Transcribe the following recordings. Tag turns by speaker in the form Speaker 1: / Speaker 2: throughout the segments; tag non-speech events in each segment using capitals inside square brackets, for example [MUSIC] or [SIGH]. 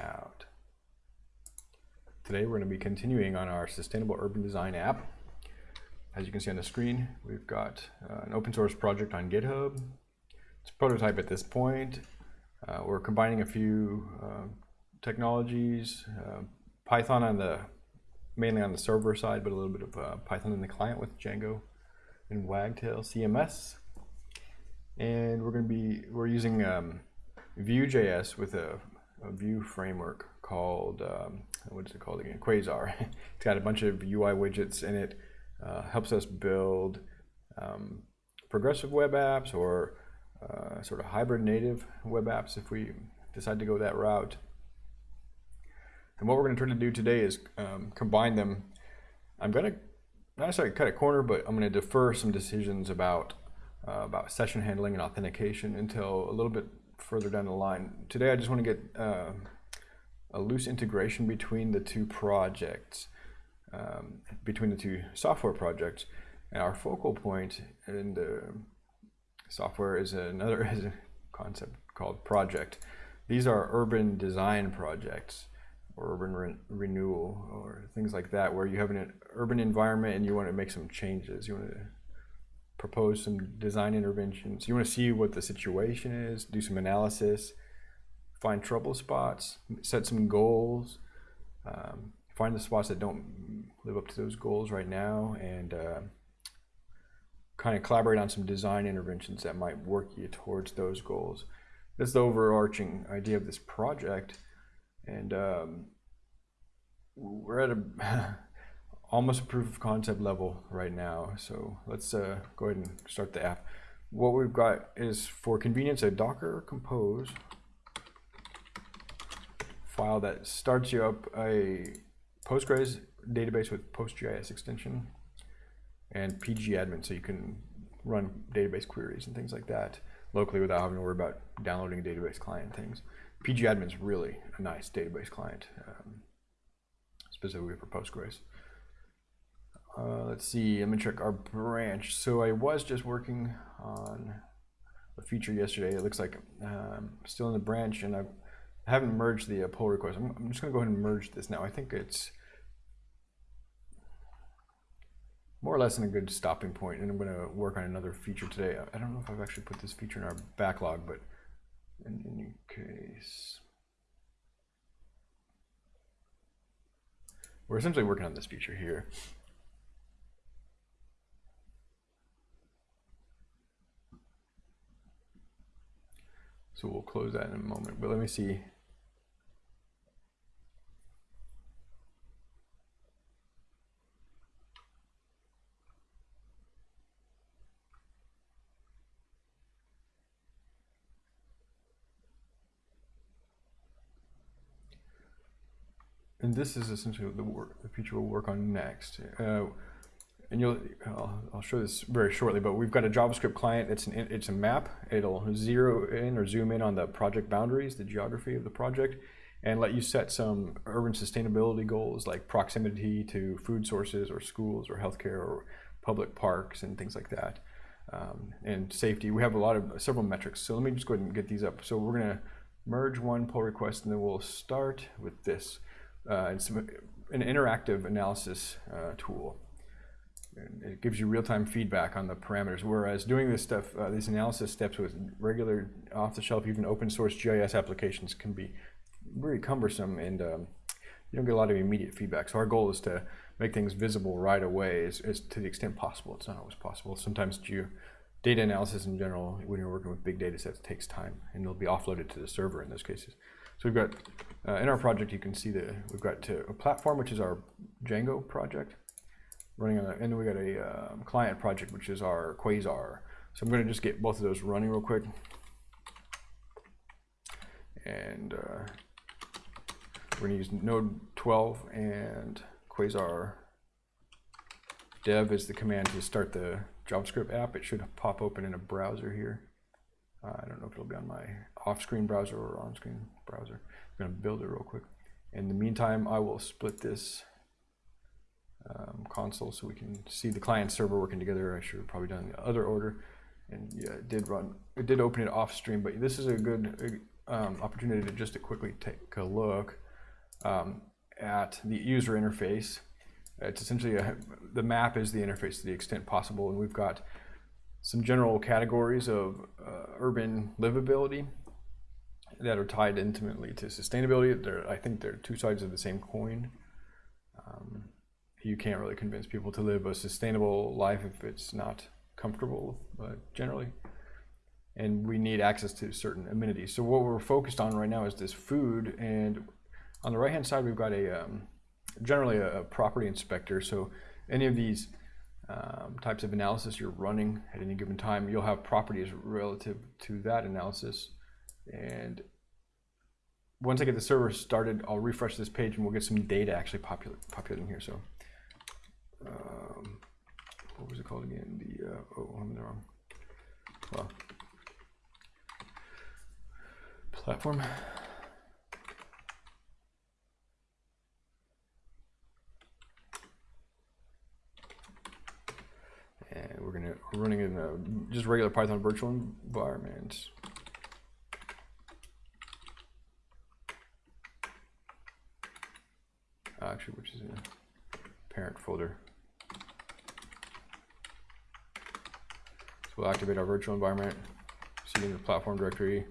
Speaker 1: Hangout. Today we're going to be continuing on our Sustainable Urban Design app. As you can see on the screen, we've got uh, an open source project on GitHub. It's a prototype at this point. Uh, we're combining a few uh, technologies, uh, Python on the mainly on the server side, but a little bit of uh, Python in the client with Django and Wagtail CMS. And we're going to be we're using um, Vue.js with a, a Vue framework called um, what is it called again? Quasar. [LAUGHS] it's got a bunch of UI widgets in it uh, helps us build um, progressive web apps or uh, sort of hybrid native web apps if we decide to go that route. And what we're going to try to do today is um, combine them. I'm going to not necessarily cut a corner, but I'm going to defer some decisions about uh, about session handling and authentication until a little bit further down the line. Today, I just want to get uh, a loose integration between the two projects, um, between the two software projects. And our focal point in the software is another [LAUGHS] is a concept called project. These are urban design projects or urban re renewal or things like that where you have an urban environment and you want to make some changes. You want to propose some design interventions. You want to see what the situation is, do some analysis, find trouble spots, set some goals, um, find the spots that don't live up to those goals right now, and uh, kind of collaborate on some design interventions that might work you towards those goals. That's the overarching idea of this project. And um, we're at a [LAUGHS] almost a proof of concept level right now. So let's uh, go ahead and start the app. What we've got is for convenience a Docker compose file that starts you up a Postgres database with PostGIS extension and pgadmin so you can run database queries and things like that locally without having to worry about downloading a database client things. pgadmin is really a nice database client, um, specifically for Postgres. Uh, let's see, let me check our branch. So I was just working on a feature yesterday. It looks like um, still in the branch and I've, I haven't merged the uh, pull request. I'm, I'm just gonna go ahead and merge this now. I think it's more or less in a good stopping point and I'm gonna work on another feature today. I don't know if I've actually put this feature in our backlog, but in any case, we're essentially working on this feature here. So we'll close that in a moment, but let me see. And this is essentially the, work, the feature we'll work on next. Uh, and you'll I'll, show this very shortly, but we've got a JavaScript client. It's an it's a map. It'll zero in or zoom in on the project boundaries, the geography of the project, and let you set some urban sustainability goals like proximity to food sources or schools or healthcare or public parks and things like that, um, and safety. We have a lot of several metrics. So let me just go ahead and get these up. So we're gonna merge one pull request, and then we'll start with this. Uh, it's an interactive analysis uh, tool it gives you real-time feedback on the parameters. Whereas doing this stuff, uh, these analysis steps with regular off-the-shelf, even open-source GIS applications can be very cumbersome and um, you don't get a lot of immediate feedback. So our goal is to make things visible right away as, as to the extent possible. It's not always possible. Sometimes geo data analysis in general, when you're working with big data sets, takes time and they'll be offloaded to the server in those cases. So we've got, uh, in our project, you can see that we've got to a platform, which is our Django project running on, the, and then we got a um, client project, which is our Quasar. So I'm going to just get both of those running real quick. And uh, we're going to use Node 12 and Quasar dev is the command to start the JavaScript app. It should pop open in a browser here. Uh, I don't know if it'll be on my off-screen browser or on-screen browser. I'm going to build it real quick. In the meantime, I will split this um, console so we can see the client server working together. I should have probably done the other order. And yeah, it did run, it did open it off stream, but this is a good um, opportunity to just to quickly take a look um, at the user interface. It's essentially a, the map is the interface to the extent possible, and we've got some general categories of uh, urban livability that are tied intimately to sustainability. They're, I think they're two sides of the same coin. Um, you can't really convince people to live a sustainable life if it's not comfortable, uh, generally. And we need access to certain amenities. So what we're focused on right now is this food. And on the right-hand side, we've got a um, generally a, a, property inspector. So any of these um, types of analysis you're running at any given time, you'll have properties relative to that analysis. And once I get the server started, I'll refresh this page and we'll get some data actually popul populating here. So um, what was it called again? The, uh, oh, I'm in the wrong. Well, platform. And we're gonna we're running in a just regular Python virtual environment. Actually, which is a parent folder. We'll activate our virtual environment, see in the platform directory,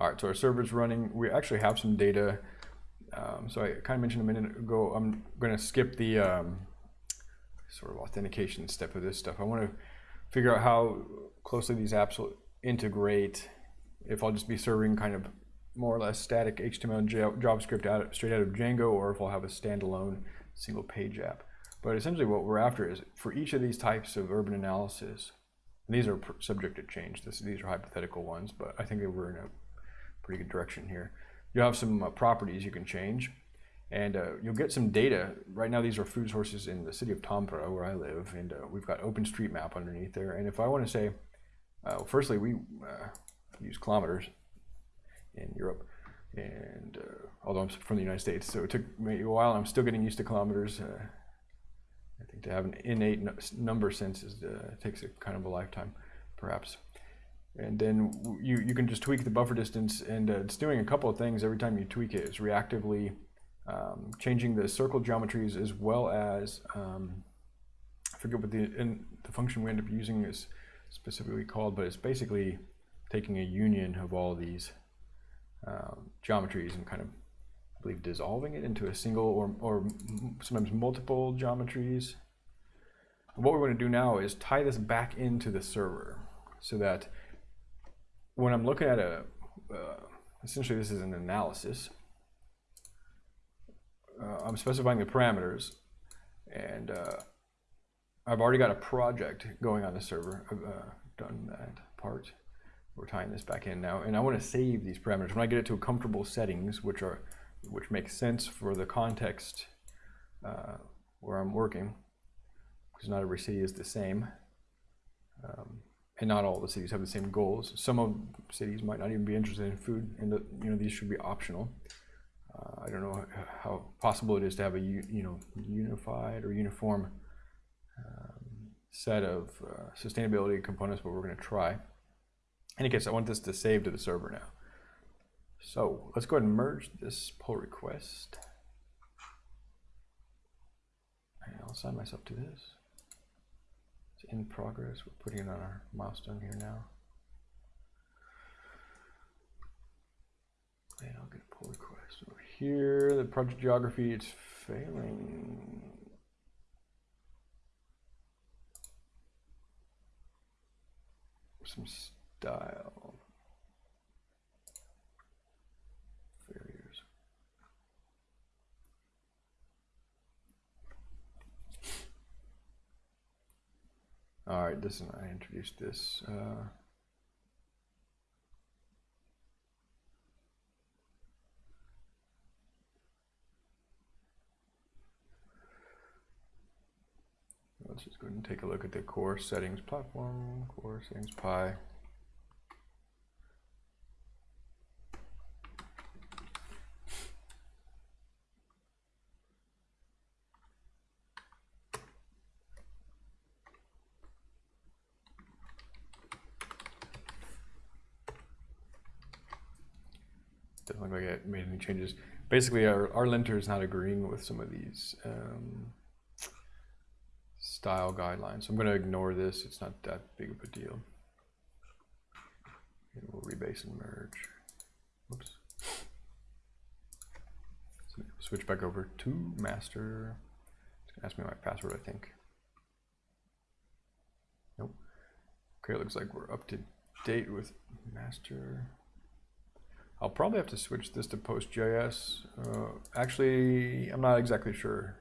Speaker 1: All right, so our server's running. We actually have some data. Um, so I kind of mentioned a minute ago, I'm going to skip the um, sort of authentication step of this stuff. I want to figure out how closely these apps will integrate if I'll just be serving kind of more or less static HTML and JavaScript out, straight out of Django or if I'll have a standalone single page app. But essentially what we're after is for each of these types of urban analysis, these are subject to change. This, these are hypothetical ones, but I think we're in a pretty good direction here. you have some uh, properties you can change and uh, you'll get some data. Right now, these are food sources in the city of Tampere, where I live, and uh, we've got OpenStreetMap underneath there. And if I want to say, uh, firstly, we uh, use kilometers in Europe, and uh, although I'm from the United States, so it took me a while. I'm still getting used to kilometers. I think to have an innate number sense is, takes a kind of a lifetime, perhaps and then you, you can just tweak the buffer distance and uh, it's doing a couple of things every time you tweak it. It's reactively um, changing the circle geometries as well as, um, I forget what the, the function we end up using is specifically called, but it's basically taking a union of all these um, geometries and kind of, I believe, dissolving it into a single or, or sometimes multiple geometries. what we're going to do now is tie this back into the server so that when I'm looking at a, uh, essentially this is an analysis, uh, I'm specifying the parameters and uh, I've already got a project going on the server. I've uh, done that part. We're tying this back in now and I want to save these parameters. When I get it to a comfortable settings, which are which make sense for the context uh, where I'm working, because not every city is the same. Um, and not all the cities have the same goals. Some of cities might not even be interested in food, and the, you know these should be optional. Uh, I don't know how possible it is to have a you know unified or uniform um, set of uh, sustainability components, but we're going to try. Any case, I want this to save to the server now. So let's go ahead and merge this pull request. And I'll assign myself to this It's in progress. We're putting it on our milestone here now. And I'll get a pull request over here. The project geography, it's failing. Some style. All right, this and I introduced this. Uh, let's just go ahead and take a look at the core settings platform, core settings py. Doesn't look like it made any changes. Basically, our, our linter is not agreeing with some of these um, style guidelines. So I'm going to ignore this. It's not that big of a deal. And we'll rebase and merge. Whoops. So switch back over to master. It's going to ask me my password, I think. Nope. Okay, looks like we're up to date with master. I'll probably have to switch this to PostGIS. Uh, actually, I'm not exactly sure.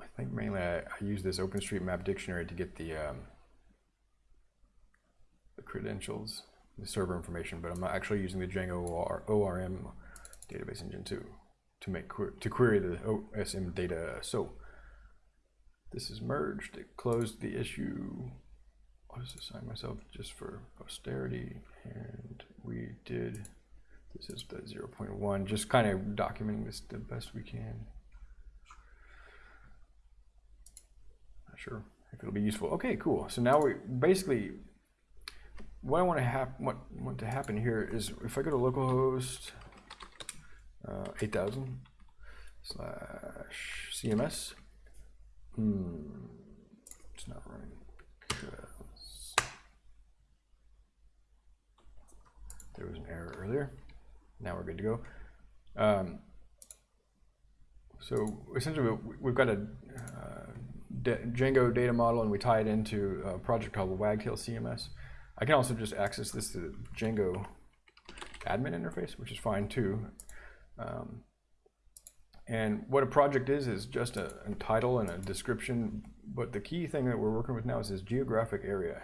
Speaker 1: I think mainly I, I use this OpenStreetMap dictionary to get the um, the credentials, the server information, but I'm not actually using the Django OR, ORM database engine too to make to query the OSM data. So this is merged. It closed the issue. I'll just assign myself just for posterity, and we did. This is the 0.1, just kind of documenting this the best we can. Not sure if it'll be useful. Okay, cool. So now we basically what I want to happen, what want to happen here is if I go to localhost uh, 8000 slash CMS. Hmm, it's not running because there was an error earlier. Now we're good to go. Um, so essentially, we've got a uh, Django data model, and we tie it into a project called Wagtail CMS. I can also just access this to the Django admin interface, which is fine too. Um, and what a project is, is just a, a, title and a description. But the key thing that we're working with now is this geographic area.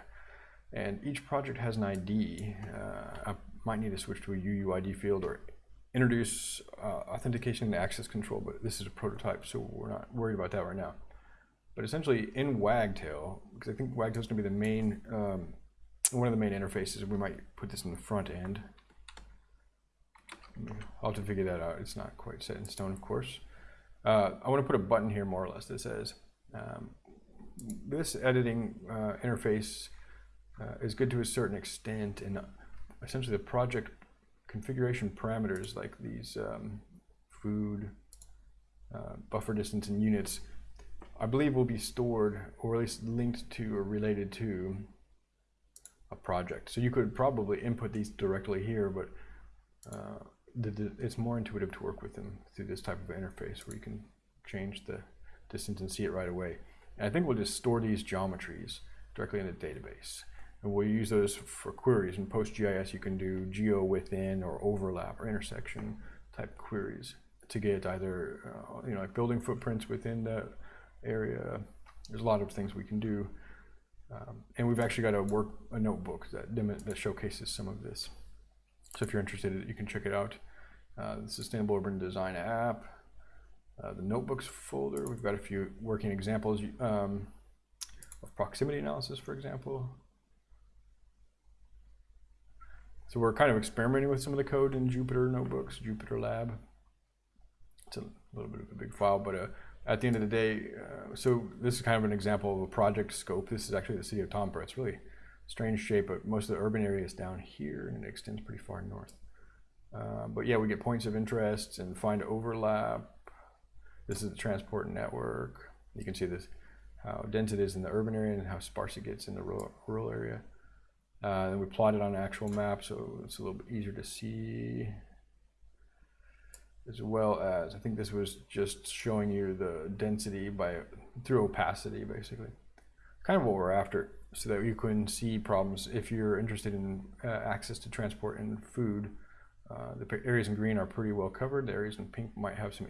Speaker 1: And each project has an ID. Uh, might need to switch to a UUID field or introduce uh, authentication and access control, but this is a prototype, so we're not worried about that right now. But essentially in Wagtail, because I think Wagtail is going to be the main, um, one of the main interfaces, we might put this in the front end. I'll have to figure that out. It's not quite set in stone, of course. Uh, I want to put a button here, more or less, that says, um, this editing uh, interface uh, is good to a certain extent, and essentially the project configuration parameters, like these um, food, uh, buffer distance, and units, I believe will be stored, or at least linked to or related to a project. So you could probably input these directly here, but uh, the, the, it's more intuitive to work with them through this type of interface where you can change the distance and see it right away. And I think we'll just store these geometries directly in the database. And we'll use those for queries. In PostGIS, you can do geo within or overlap or intersection type queries to get either, uh, you know, like building footprints within the area. There's a lot of things we can do. Um, and we've actually got a work a notebook that that showcases some of this. So if you're interested, you can check it out. Uh, the Sustainable Urban Design app, uh, the notebooks folder. We've got a few working examples um, of proximity analysis, for example. So we're kind of experimenting with some of the code in Jupyter notebooks, Jupyter Lab. It's a little bit of a big file, but uh, at the end of the day, uh, so this is kind of an example of a project scope. This is actually the city of Tampere. It's really strange shape, but most of the urban area is down here and it extends pretty far north. Uh, but yeah, we get points of interest and find overlap. This is the transport network. You can see this how dense it is in the urban area and how sparse it gets in the rural, rural area. Uh, we plot it on an actual map, so it's a little bit easier to see. As well as, I think this was just showing you the density by through opacity, basically. Kind of what we're after so that you can see problems if you're interested in uh, access to transport and food. Uh, the areas in green are pretty well covered. The areas in pink might have some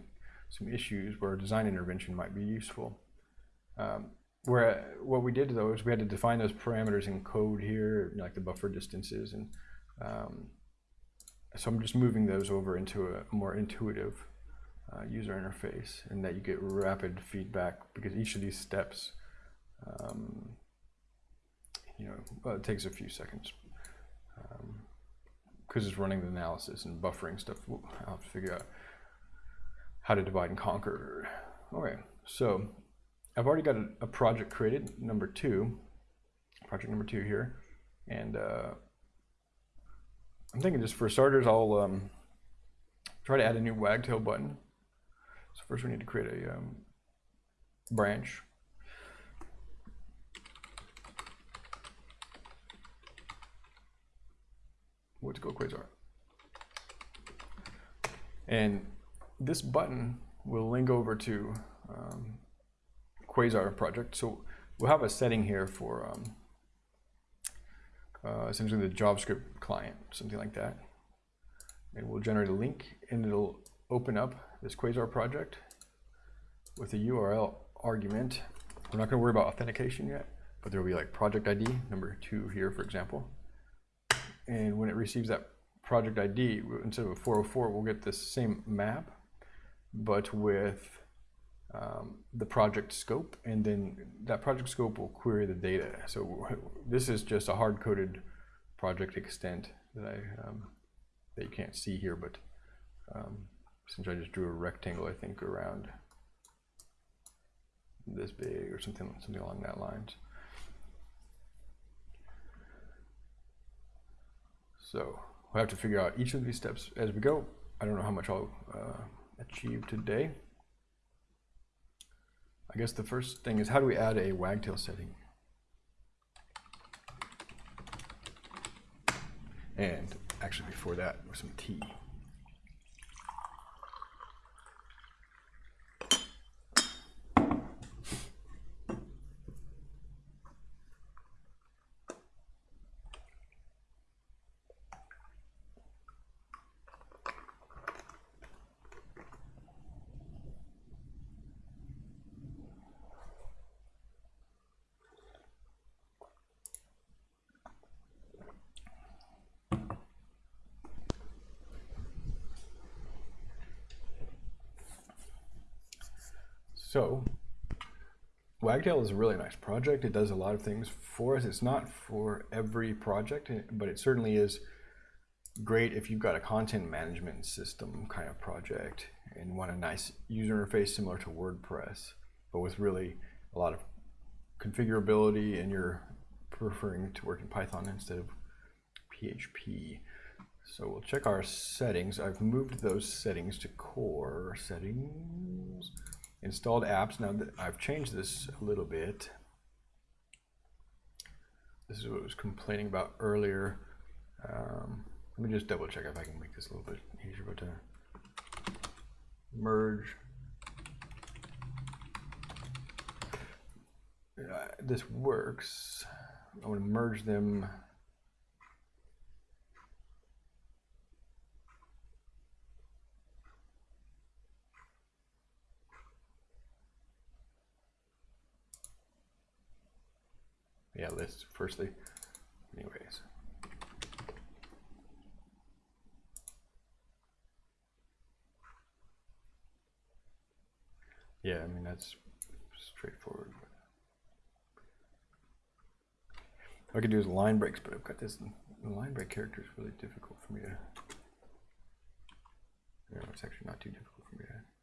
Speaker 1: some issues where design intervention might be useful. Um, where what we did though is we had to define those parameters in code here, like the buffer distances, and um, so I'm just moving those over into a more intuitive uh, user interface, and that you get rapid feedback because each of these steps um, you know, well, takes a few seconds because um, it's running the analysis and buffering stuff. I'll have to figure out how to divide and conquer. Okay, so I've already got a, a project created, number two. project number two here. And uh, I'm thinking just for starters, I'll um, try to add a new wagtail button. So first we need to create a um, branch. Let's go Quasar. And this button will link over to um, Quasar project. So we'll have a setting here for um, uh, essentially the JavaScript client, something like that. And we'll generate a link and it'll open up this Quasar project with a URL argument. We're not going to worry about authentication yet, but there will be like project ID number two here, for example. And when it receives that project ID, instead of a 404, we'll get this same map, but with um, the project scope, and then that project scope will query the data. So [LAUGHS] this is just a hard-coded project extent that I um, that you can't see here, but um, since I just drew a rectangle, I think around this big or something something along that lines. So we'll have to figure out each of these steps as we go. I don't know how much I'll uh, achieve today. I guess the first thing is how do we add a wagtail setting? And actually before that, with some T. So Wagtail is a really nice project. It does a lot of things for us. It's not for every project, but it certainly is great if you've got a content management system kind of project and want a nice user interface similar to WordPress, but with really a lot of configurability and you're preferring to work in Python instead of PHP. So we'll check our settings. I've moved those settings to core settings installed apps. Now that I've changed this a little bit. This is what I was complaining about earlier. Um, let me just double check if I can make this a little bit easier. But uh, merge. Uh, this works. I want to merge them yeah, list firstly. Anyways. Yeah, I mean, that's straightforward. What I could do is line breaks, but I've got this line break character is really difficult for me to. No, it's actually not too difficult for me to.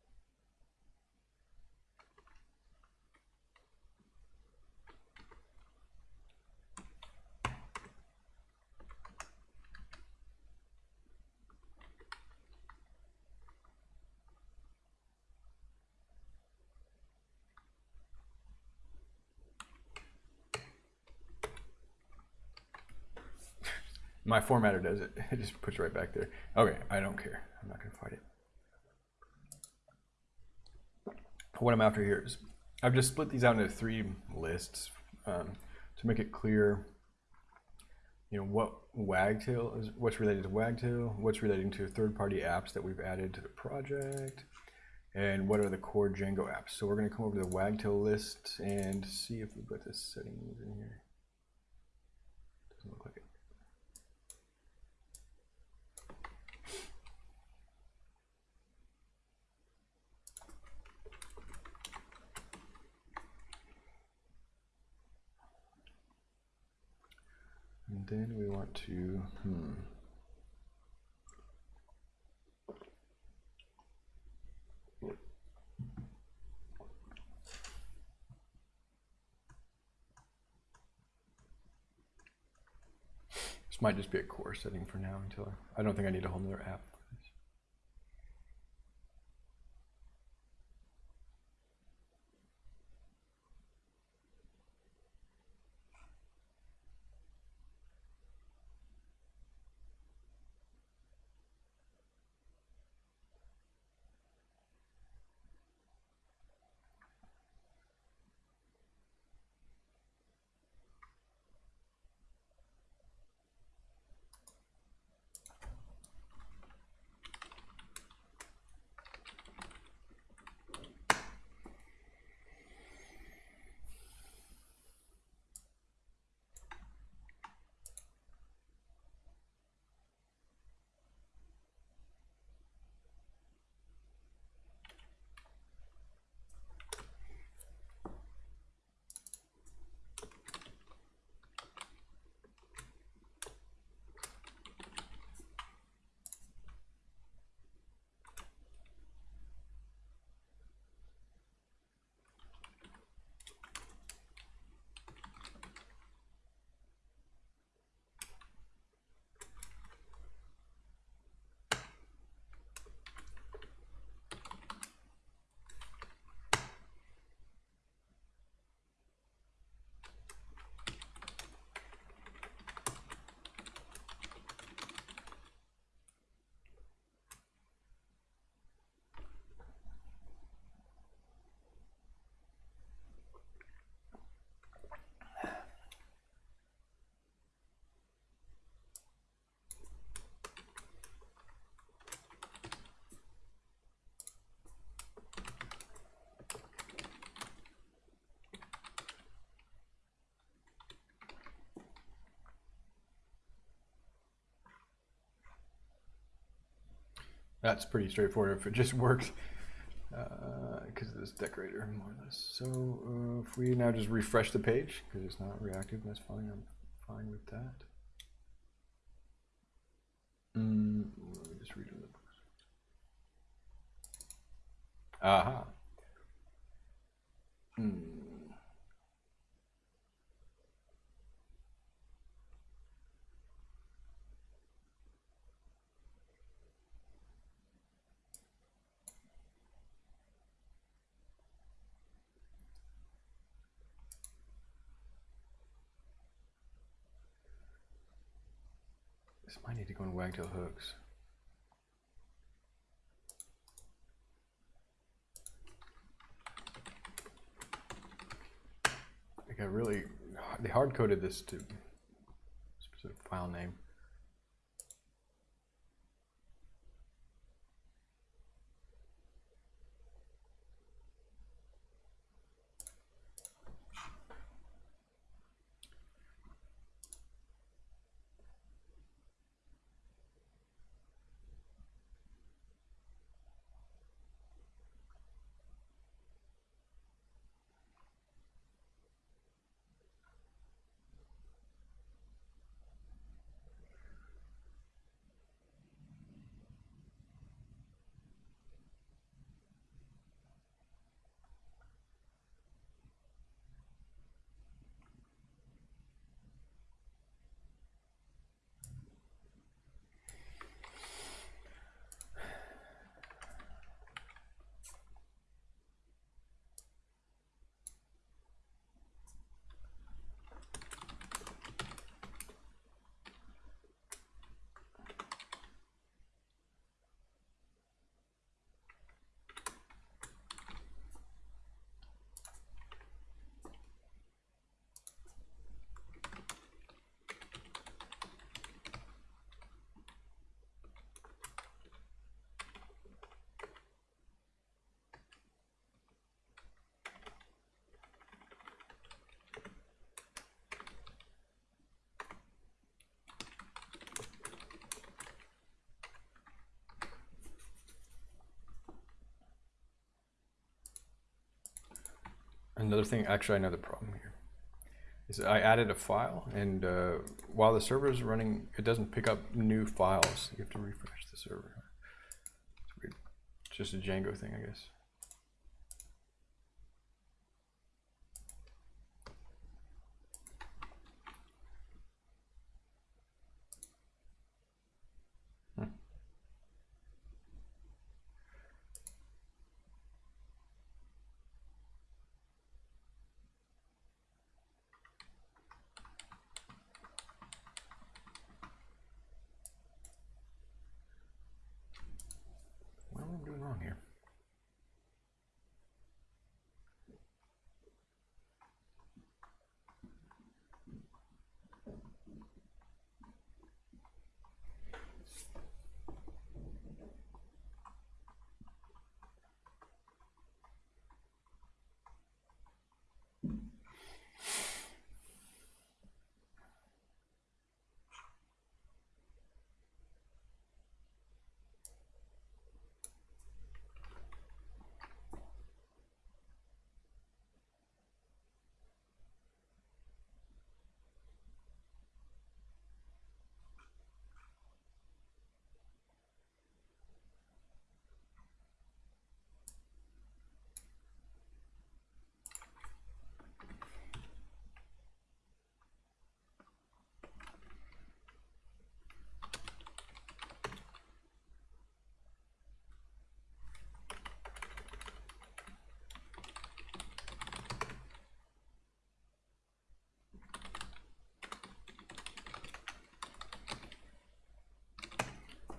Speaker 1: My formatter does it. [LAUGHS] It just puts it right back there. Okay, I don't care. I'm not going to fight it. What I'm after here is I've just split these out into three lists um, to make it clear, you know, what Wagtail is, what's related to Wagtail, what's relating to third-party apps that we've added to the project, and what are the core Django apps. So we're going to come over to the Wagtail list and see if we've got this settings in here. Doesn't look like it. And then we want to, hmm. This might just be a core setting for now until I, I don't think I need a whole nother app. That's pretty straightforward if it just works. Because of this decorator, more or less. So uh, if we now just refresh the page, because it's not reactive, that's fine. I'm fine with that. Mm, let me just read the books. Aha. Might to wagtail hooks. Like I really, they hard coded this to specific file name. Another thing, actually, another problem here is I added a file, and uh, while the server is running, it doesn't pick up new files. You have to refresh the server. It's. It's just a Django thing, I guess.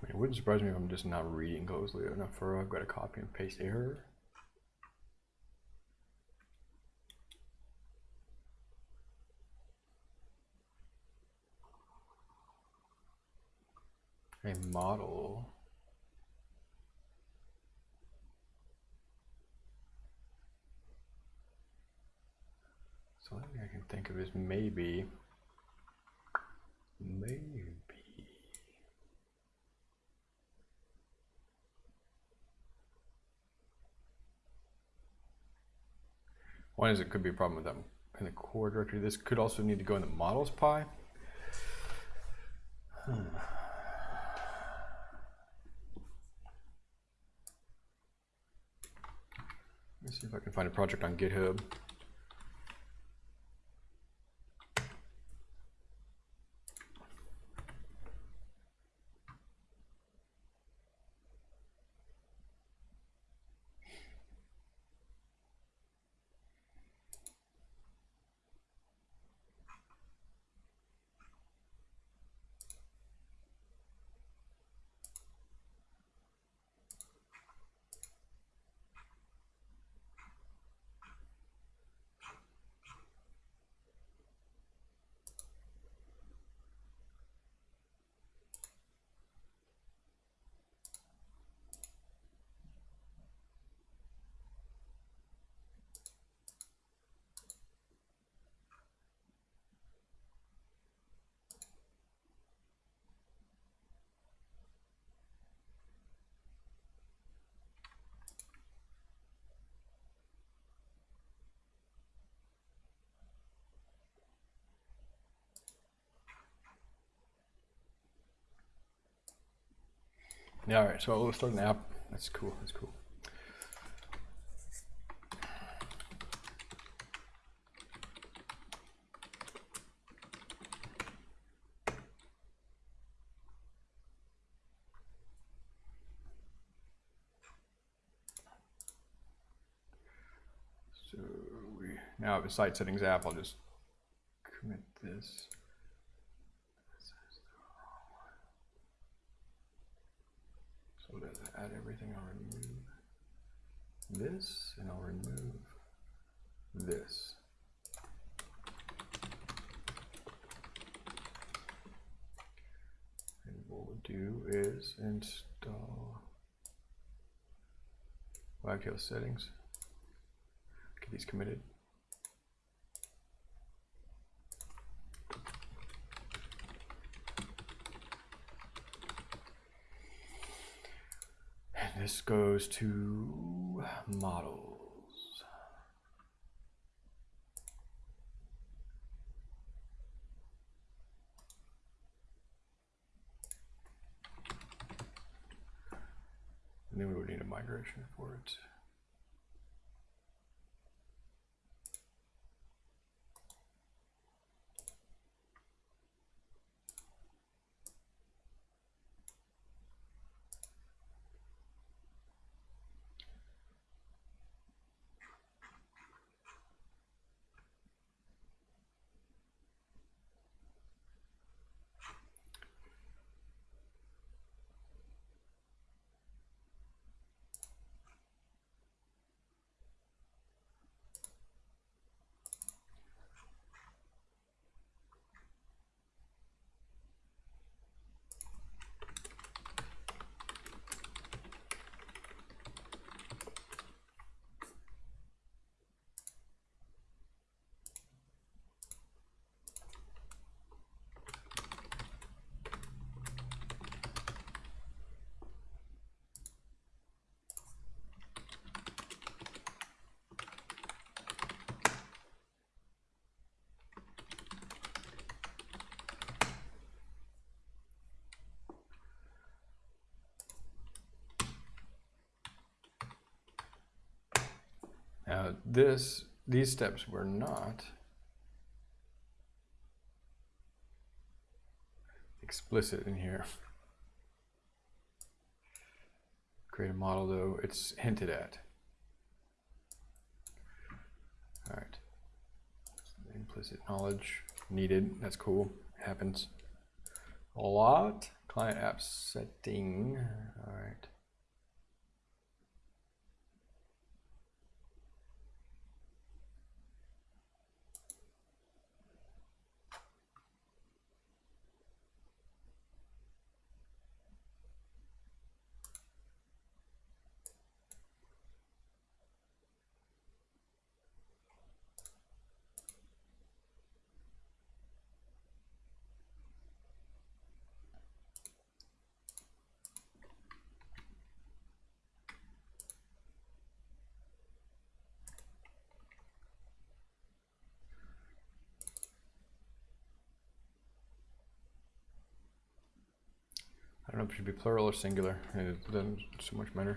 Speaker 1: It wouldn't surprise me if I'm just not reading closely enough for I've got a copy and paste error. A model. So the only thing I can think of is maybe, maybe. One is it could be a problem with them in the core directory. This could also need to go in the models py. Hmm. Let me see if I can find a project on GitHub. Yeah, all right, so we'll start an app. That's cool, that's cool. So we now have a site settings app. I'll just commit this. So to add everything, I'll remove this and I'll remove this. And what we'll do is install Wagtail settings. Get these committed. And this goes to models. And then we would need a migration for it. Now this, these steps were not explicit in here. Create a model though, it's hinted at. All right. Implicit knowledge needed, that's cool, happens a lot, Client app setting. All right. Don't know if it should be plural or singular. It doesn't so much matter.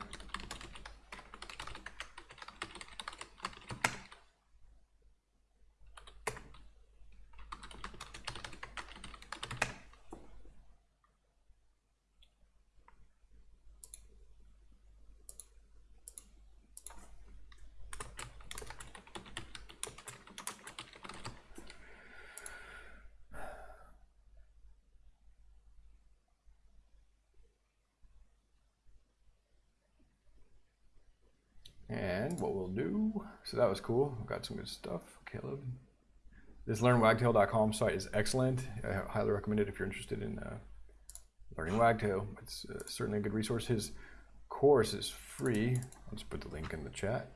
Speaker 1: That was cool. Got some good stuff, Caleb. This learnwagtail.com site is excellent. I highly recommend it if you're interested in uh, learning wagtail. It's uh, certainly a good resource. His course is free. Let's put the link in the chat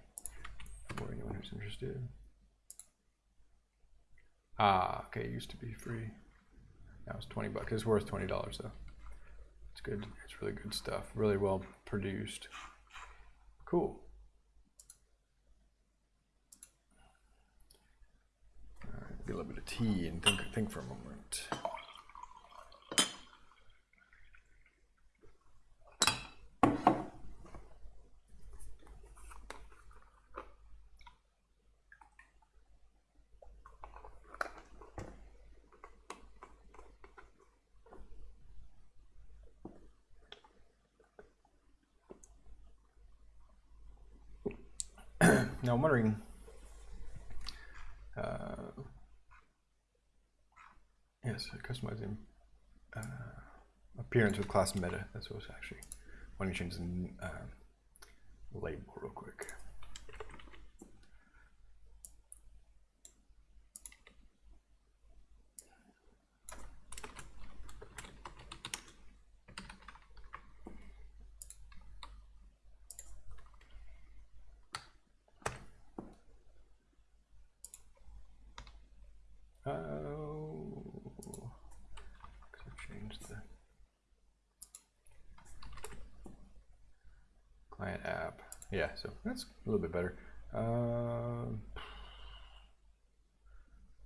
Speaker 1: for anyone who's interested. Ah, okay, it used to be free. Now it's 20 bucks. It's worth $20 though. It's good. It's really good stuff. Really well produced. Cool. Get a little bit of tea and think, think for a moment. now I'm wondering Yes, customizing uh, appearance with class meta. That's what I was actually. Why don't change the uh, label real quick? so that's a little bit better. Uh,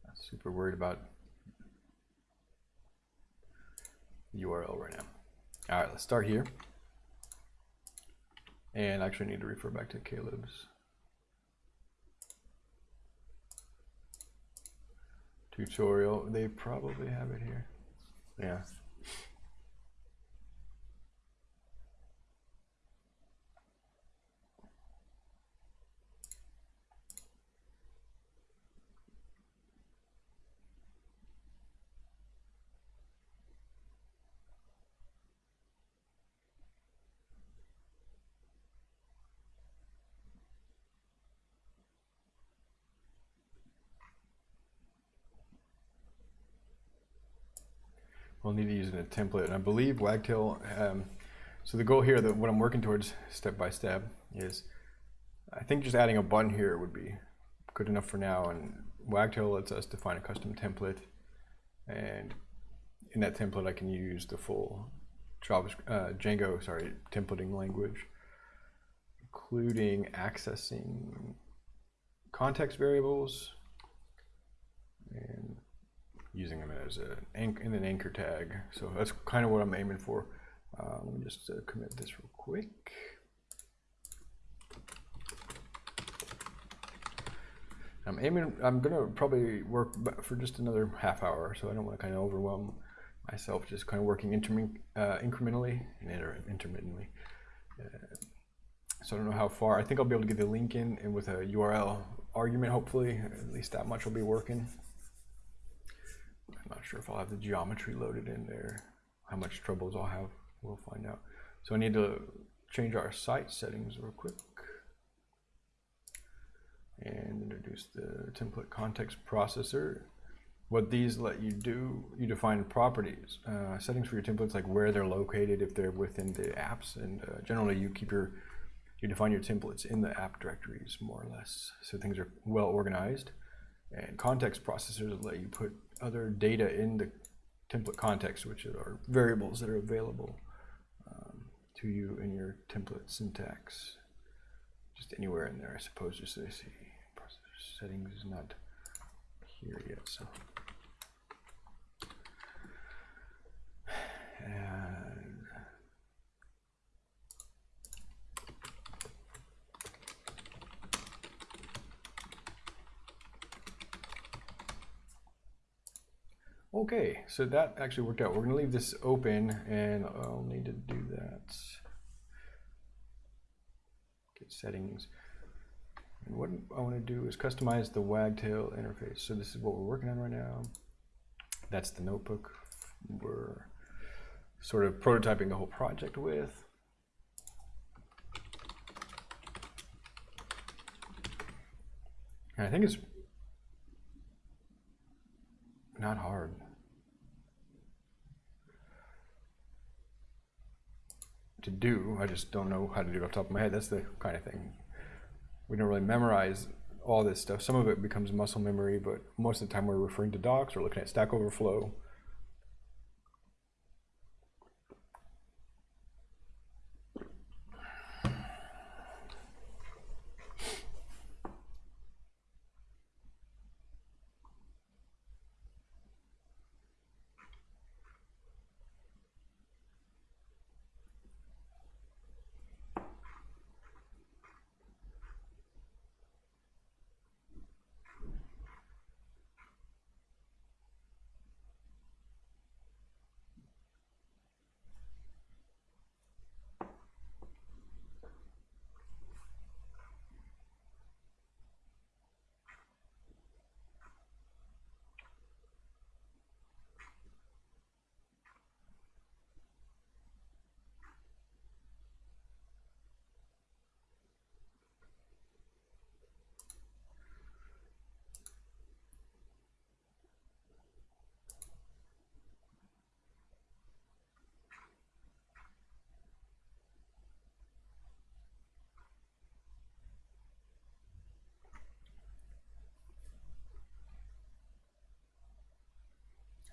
Speaker 1: not super worried about URL right now. All right, let's start here. And actually need to refer back to Caleb's tutorial. They probably have it here. Yeah. We'll need to use in a template. And I believe Wagtail, um, so the goal here, that what I'm working towards step by step is, I think just adding a button here would be good enough for now. And Wagtail lets us define a custom template. And in that template, I can use the full JavaScript, uh, Django, sorry, templating language, including accessing context variables and using them as a, in an anchor tag. So that's kind of what I'm aiming for. Uh, let me just uh, commit this real quick. I'm aiming, I'm gonna probably work for just another half hour, so I don't want to kind of overwhelm myself, just kind of working uh, incrementally and inter intermittently. Uh, so I don't know how far, I think I'll be able to get the link in and with a URL argument, hopefully, at least that much will be working. I'm not sure if I'll have the geometry loaded in there. how much troubles I'll have. We'll find out. So I need to change our site settings real quick and introduce the template context processor. What these let you do, you define properties, uh, settings for your templates, like where they're located, if they're within the apps, and uh, generally you keep your, you define your templates in the app directories more or less, so things are well organized. And context processors let you put other data in the template context, which are variables that are available um, to you in your template syntax. Just anywhere in there, I suppose, just they see. Settings is not here yet, so. [SIGHS] And Okay, so that actually worked out. We're gonna leave this open and I'll need to do that. Get settings. And what I wanna do is customize the wagtail interface. So this is what we're working on right now. That's the notebook we're sort of prototyping the whole project with. I think it's not hard. To do, I just don't know how to do it off the top of my head. That's the kind of thing. We don't really memorize all this stuff. Some of it becomes muscle memory, but most of the time we're referring to docs or looking at Stack Overflow.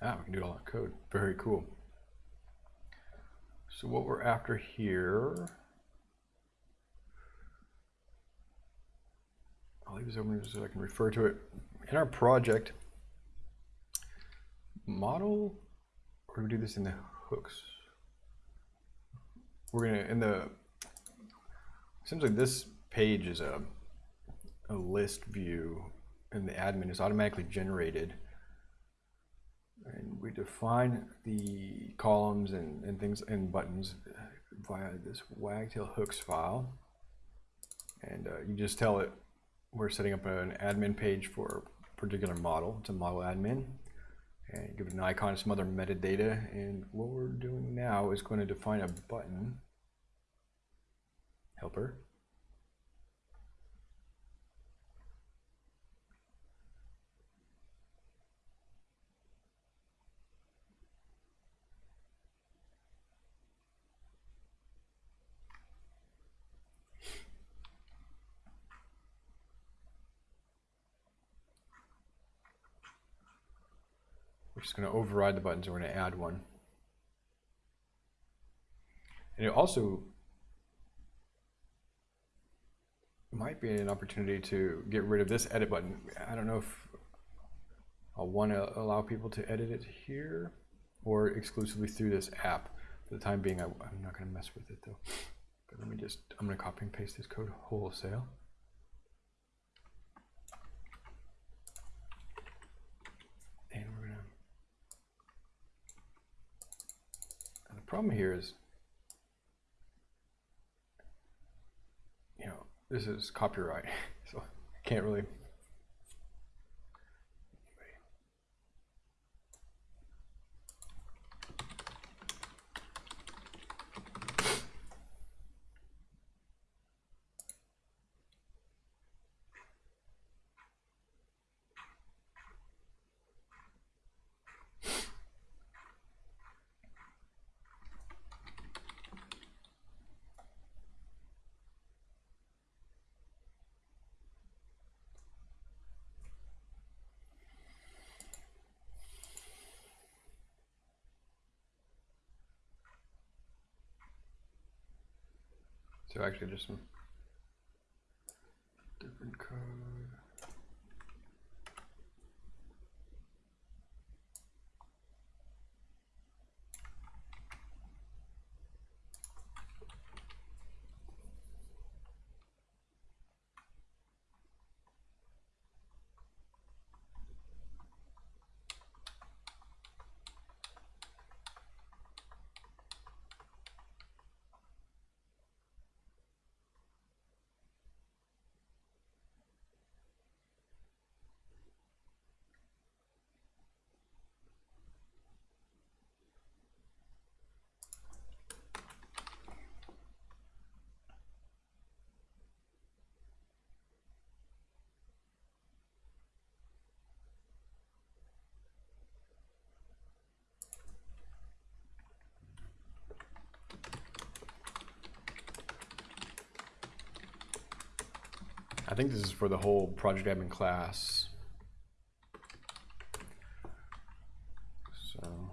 Speaker 1: Ah, we can do all in code. Very cool. So what we're after here, I'll leave this open so I can refer to it. In our project, model, or do we do this in the hooks? We're gonna, in the, seems like this page is a, a list view and the admin is automatically generated and we define the columns and, and things and buttons via this wagtail hooks file. And uh, you just tell it we're setting up an admin page for a particular model. It's a model admin. And give it an icon, some other metadata. And what we're doing now is going to define a button helper just going to override the buttons and we're going to add one. And it also might be an opportunity to get rid of this edit button. I don't know if I'll want to allow people to edit it here or exclusively through this app. For the time being, I, am not going to mess with it though. But let me just, I'm going to copy and paste this code wholesale. Problem here is, you know, this is copyright, [LAUGHS] so I can't really. Actually just some different code. I think this is for the whole project admin class. So.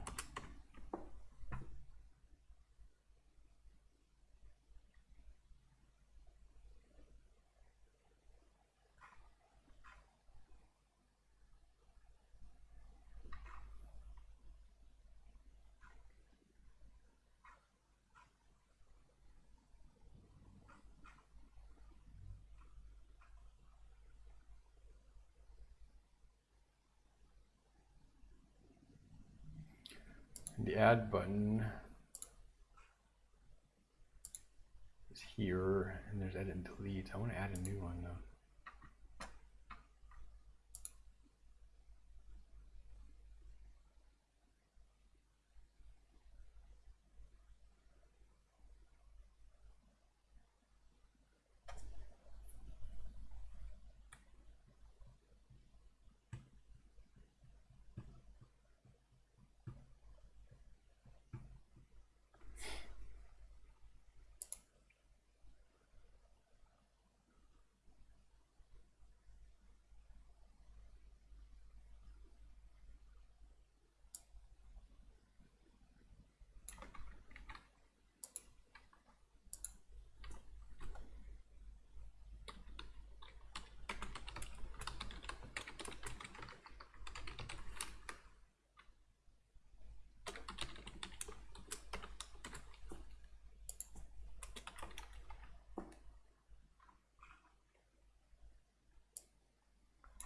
Speaker 1: the add button is here, and there's edit and delete. I want to add a new one though.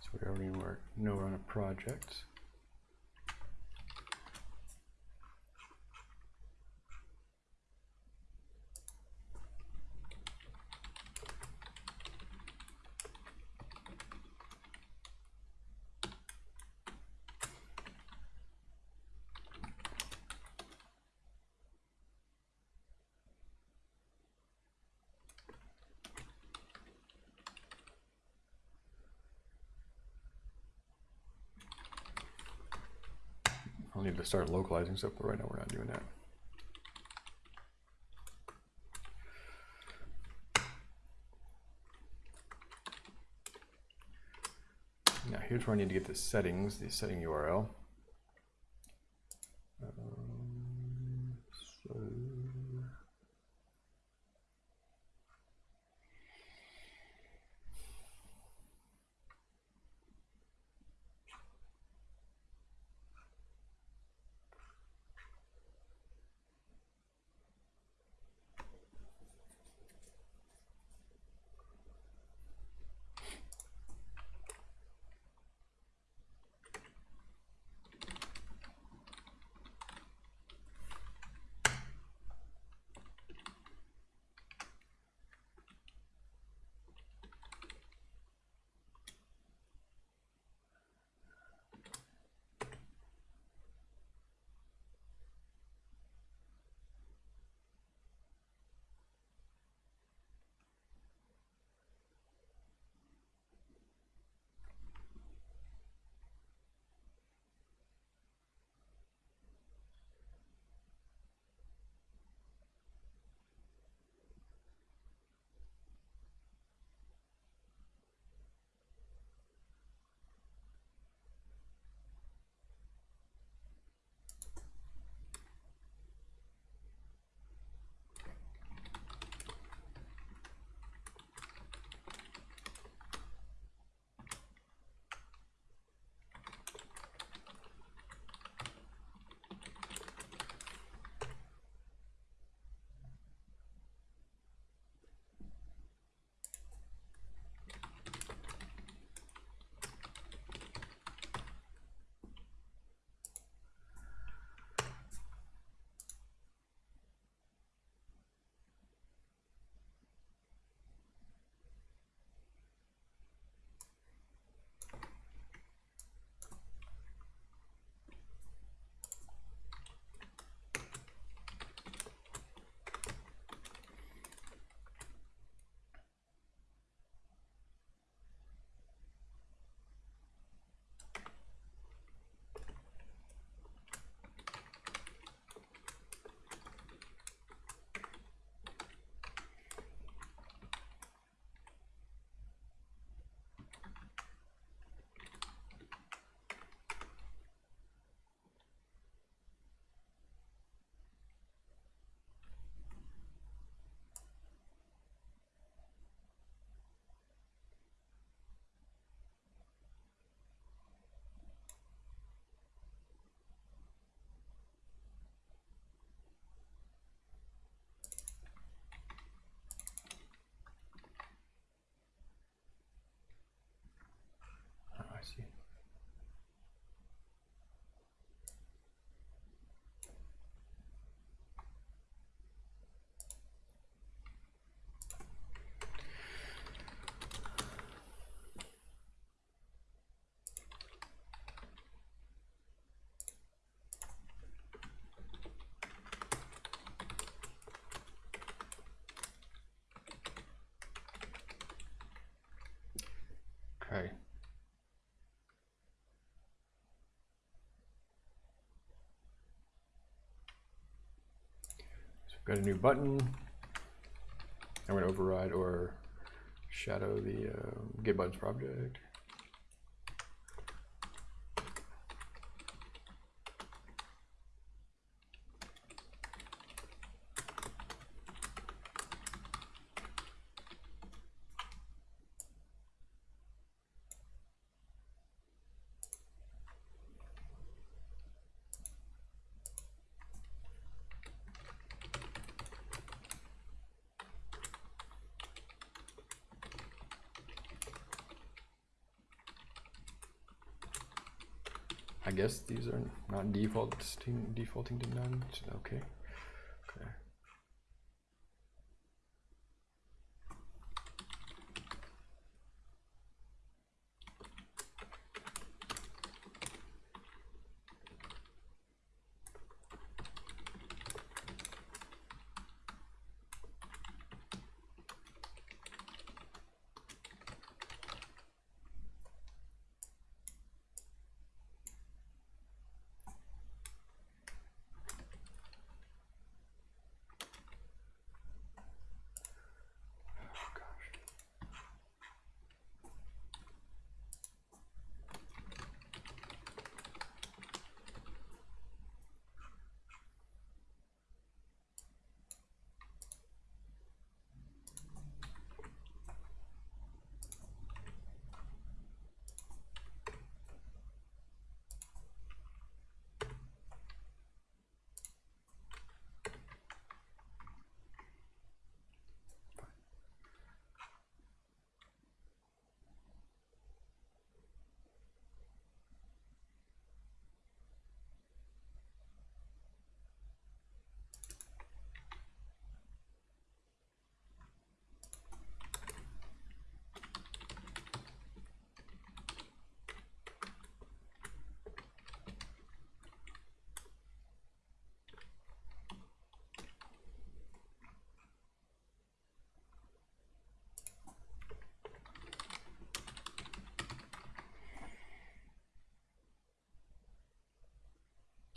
Speaker 1: So we already know we're on a project. Start localizing stuff, but right now we're not doing that. Now here's where I need to get the settings, the setting URL. Got a new button. I'm gonna override or shadow the uh, get buttons project. Guess these are not defaulting defaulting to none. Okay.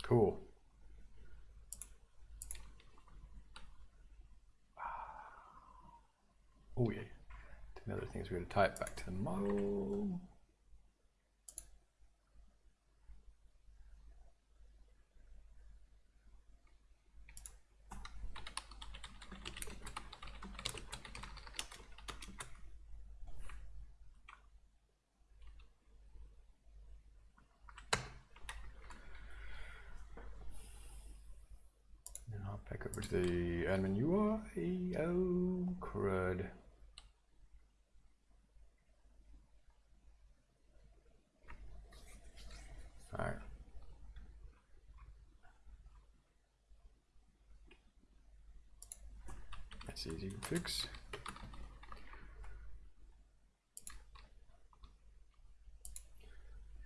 Speaker 1: Cool. Ah. Oh yeah. Another thing is we're going to tie it back to the model. And hop back over to the admin UI. Oh, crud. All right. That's easy to fix.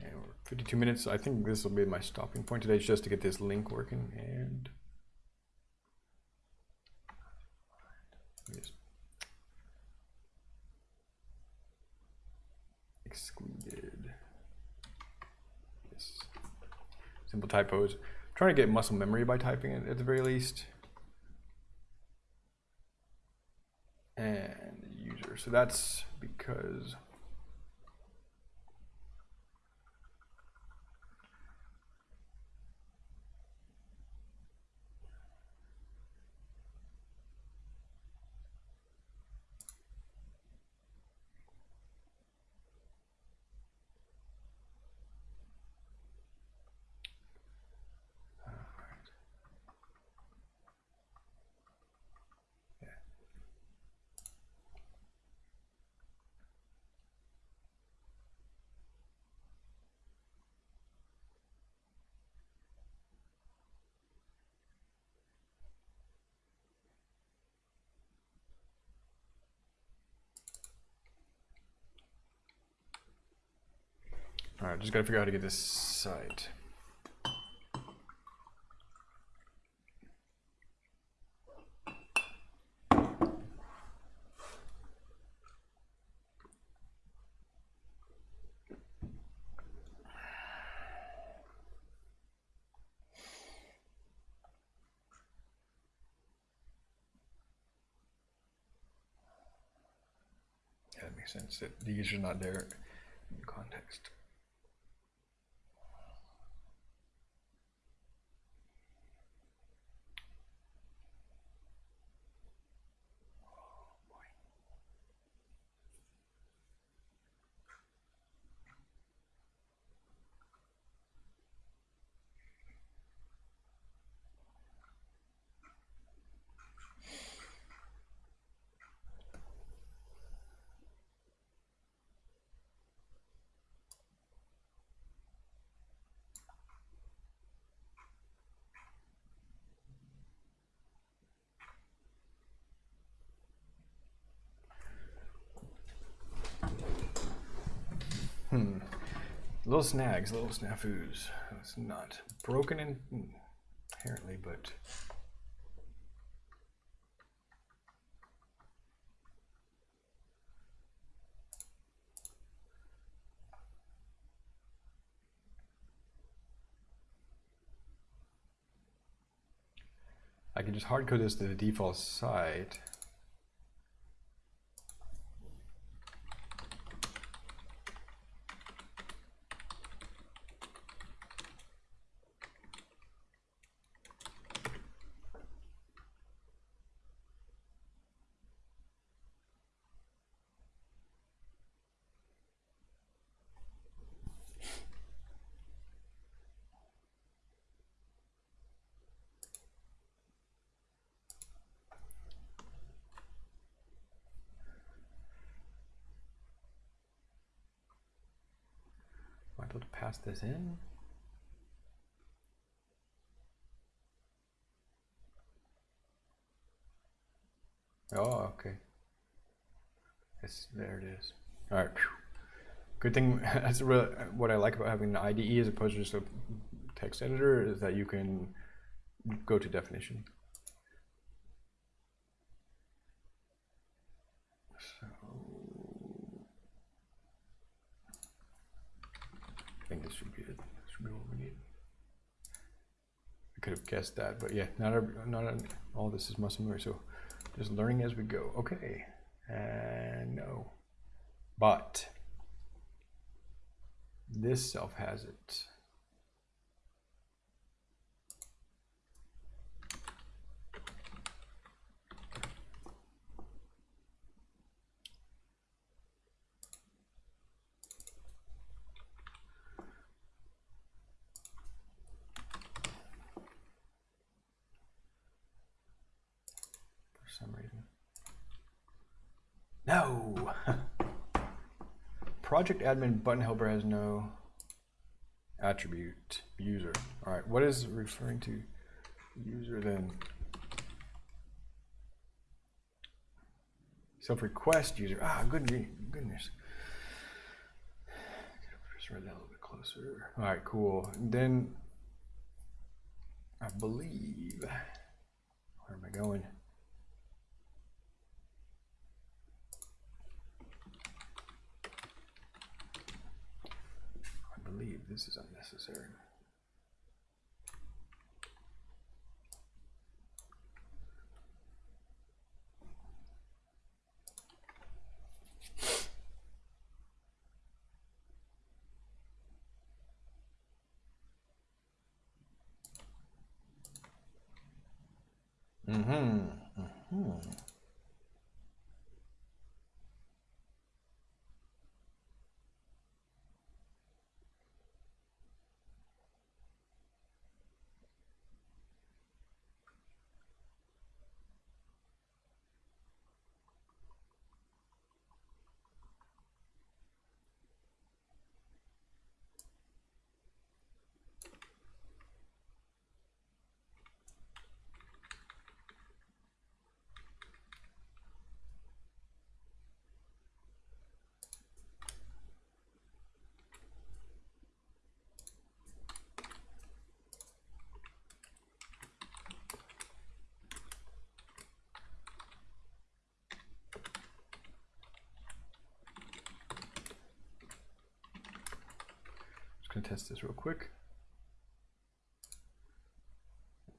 Speaker 1: And we're 52 minutes. I think this will be my stopping point today, just to get this link working. And Yes. excluded. Yes. Simple typos. trying to get muscle memory by typing it at the very least. And user. So that's because Alright, just gotta figure out how to get this side. That makes sense that these are not there in context. Little snags, little snafus. It's not broken in, hmm, apparently, but I can just hard code this to the default site. Am I this in? Oh, okay. It's, there it is. All right. Good thing, [LAUGHS] that's really what I like about having an IDE as opposed to just a text editor is that you can go to definition. So, think this should be it. This should be what we need. I could have guessed that, but yeah, not every, not an- all this is muscle memory. So just learning as we go. Okay, and no, but this self has it. for some reason. No! Project admin button helper has no attribute user. All right, what is referring to user then? Self request user. Ah, good goodness. Just read that a little bit closer. All right, cool. And then I believe. Where am I going? Believe this is unnecessary. Gonna test this real quick.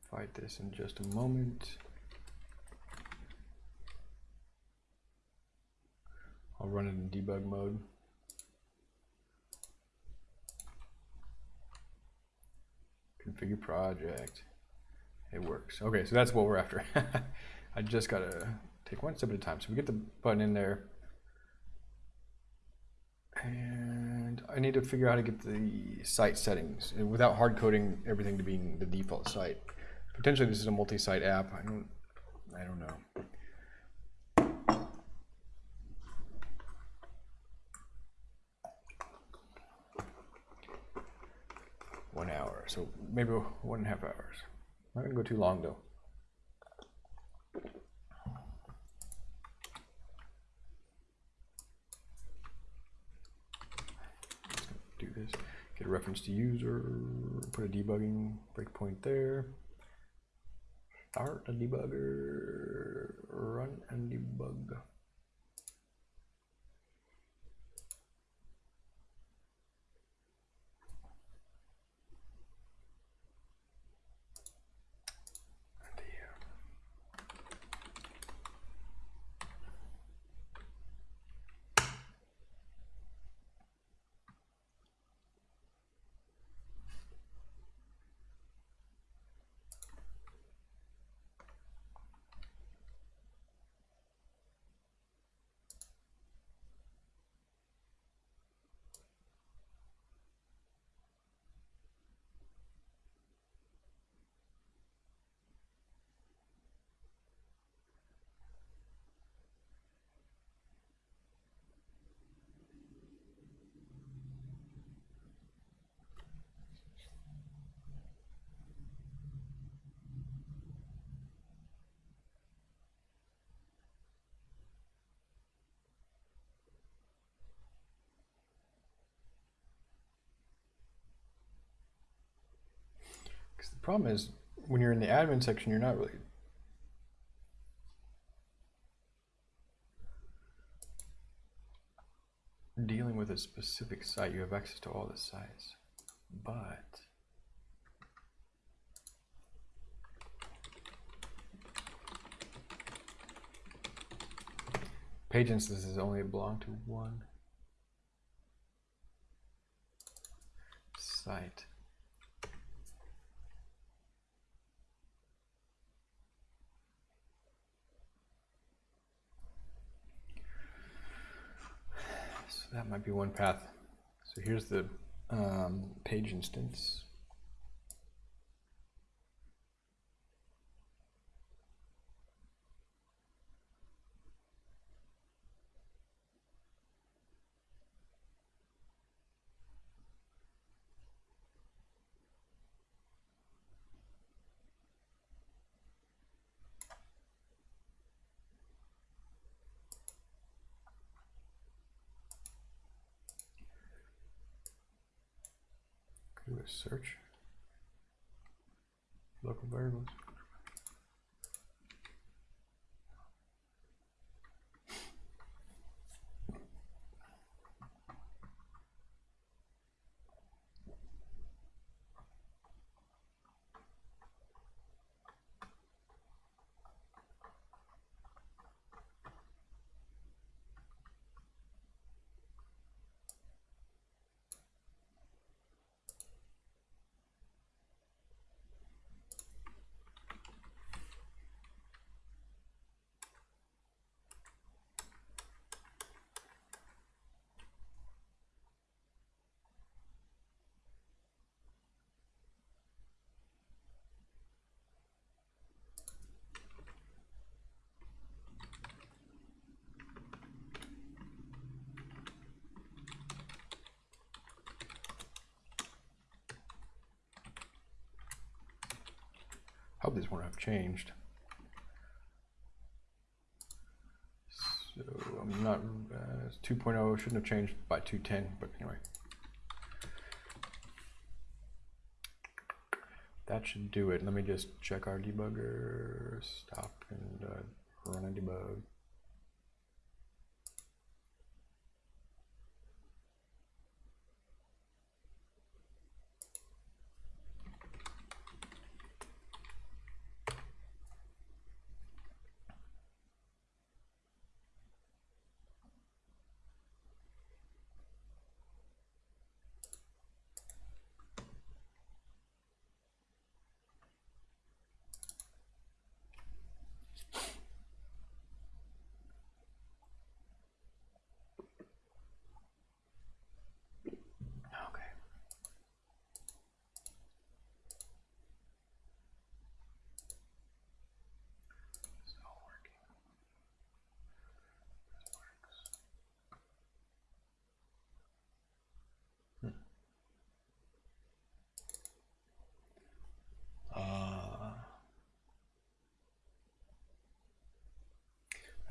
Speaker 1: Fight this in just a moment. I'll run it in debug mode. Configure project. It works. Okay, so that's what we're after. [LAUGHS] I just gotta take one step at a time. So we get the button in there. And I need to figure out how to get the site settings uh, without hard coding everything to being the default site. Potentially this is a multi-site app. I don't I don't know. One hour, so maybe one and a half hours. Not gonna go too long though. do this. Get a reference to user, put a debugging breakpoint there. Start a debugger, run and debug. Problem is, when you're in the admin section, you're not really dealing with a specific site. You have access to all the sites, but page instances only belong to one site. That might be one path. So here's the um, page instance. do a search. Local variables. hope these won't have changed. So I'm not, uh, 2.0 shouldn't have changed by 210, but anyway. That should do it. Let me just check our debugger, stop and uh, run a debug.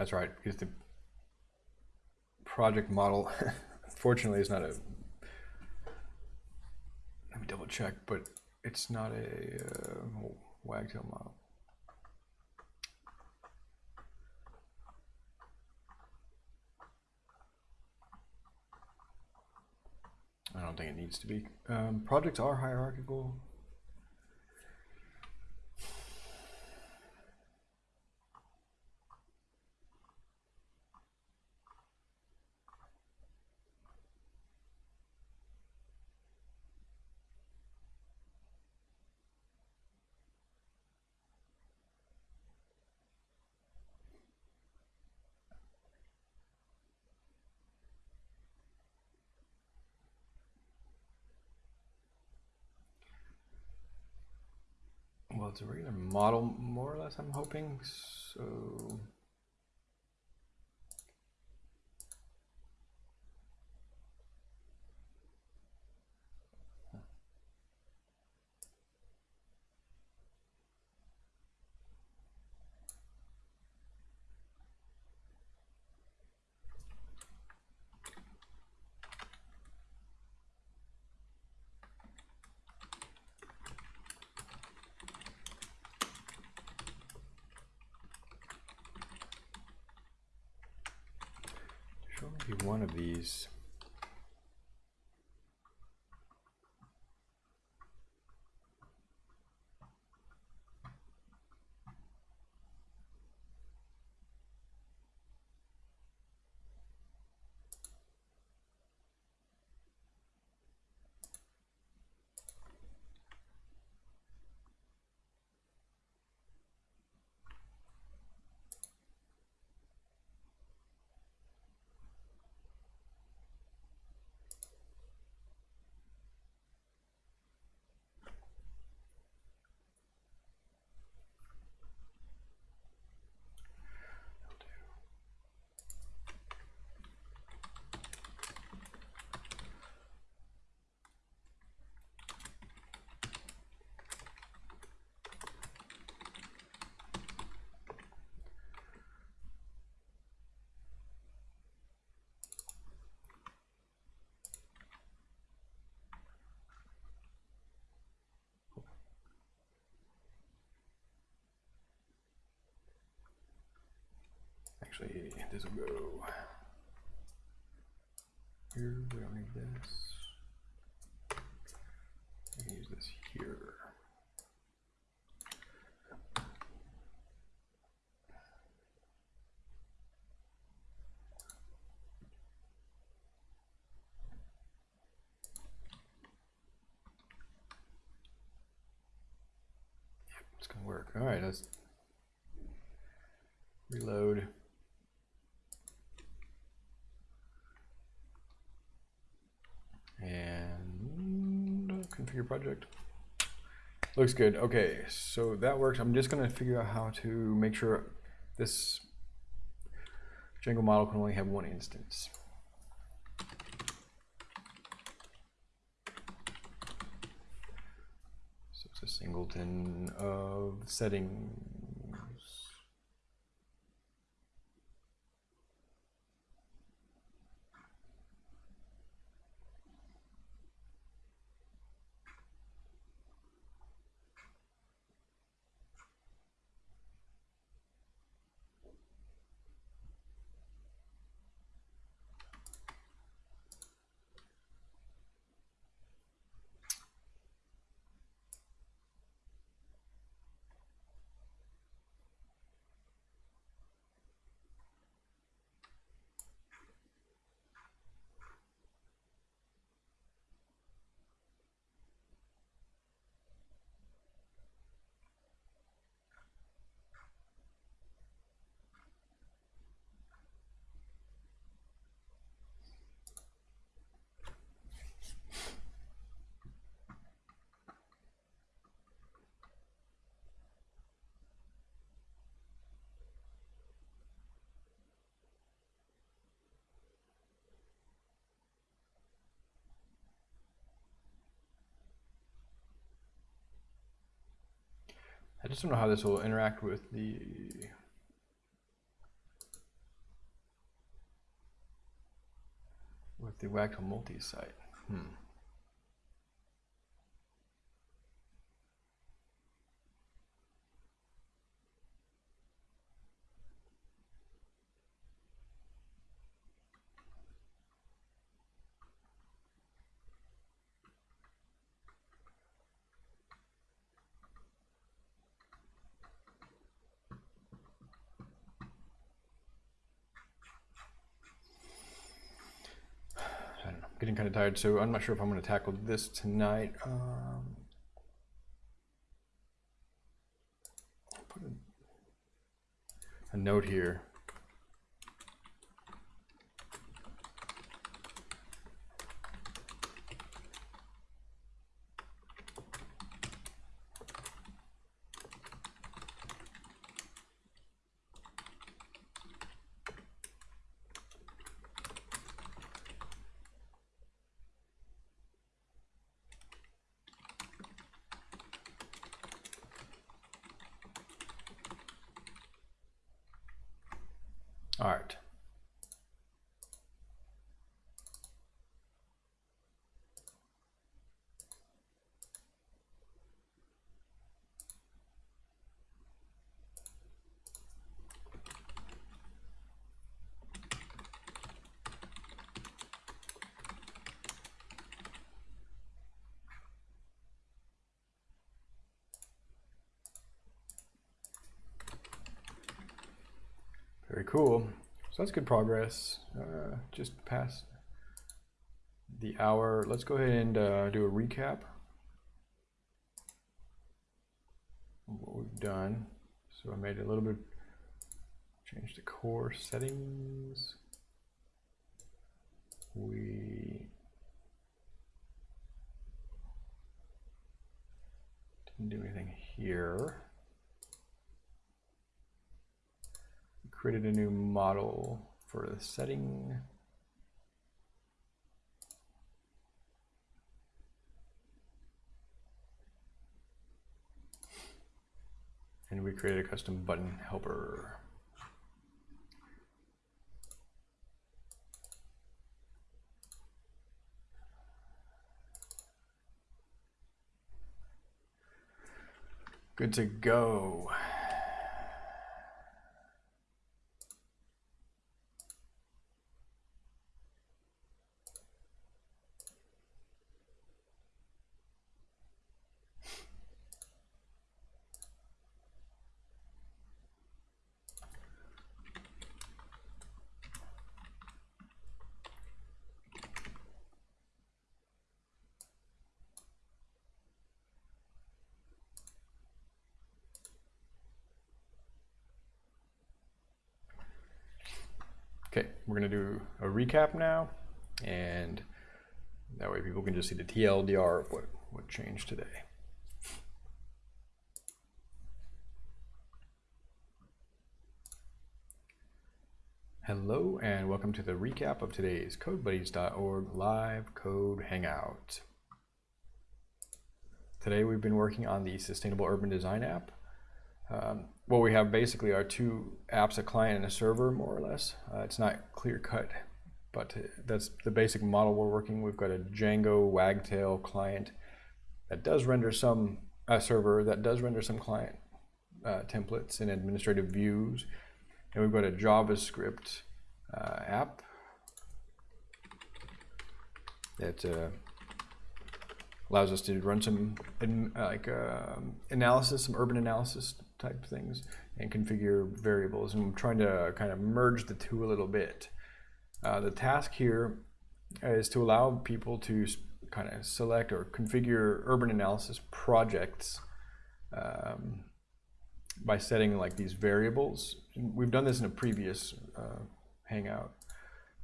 Speaker 1: That's right, because the project model, [LAUGHS] fortunately, is not a. Let me double check, but it's not a uh, wagtail model. I don't think it needs to be. Um, projects are hierarchical. It's a regular model, more or less, I'm hoping. So should only be one of these. Actually, this will go here. We don't need this. We can use this here. Yep, it's gonna work. All right, let's reload. And configure project. Looks good. Okay, so that works. I'm just gonna figure out how to make sure this Django model can only have one instance. So it's a singleton of settings. I just don't know how this will interact with the with the Wacom multi-site. Hmm. Tired, so I'm not sure if I'm going to tackle this tonight. Um, put a, a note here. All right. Very cool. So that's good progress. Uh, just past the hour. Let's go ahead and uh, do a recap of what we've done. So I made a little bit, change the core settings. We didn't do anything here. Created a new model for the setting. And we created a custom button helper. Good to go. Okay, we're gonna do a recap now, and that way people can just see the TLDR of what, what changed today. Hello and welcome to the recap of today's CodeBuddies.org live code hangout. Today we've been working on the Sustainable Urban Design app. Um, what we have basically are two apps, a client and a server, more or less. Uh, it's not clear cut, but that's the basic model we're working. We've got a Django Wagtail client that does render some a server that does render some client uh, templates and administrative views. And we've got a JavaScript uh, app that uh, allows us to run some like um, analysis, some urban analysis type things, and configure variables. And I'm trying to kind of merge the two a little bit. Uh, the task here is to allow people to kind of select or configure urban analysis projects um, by setting like these variables. We've done this in a previous uh, Hangout.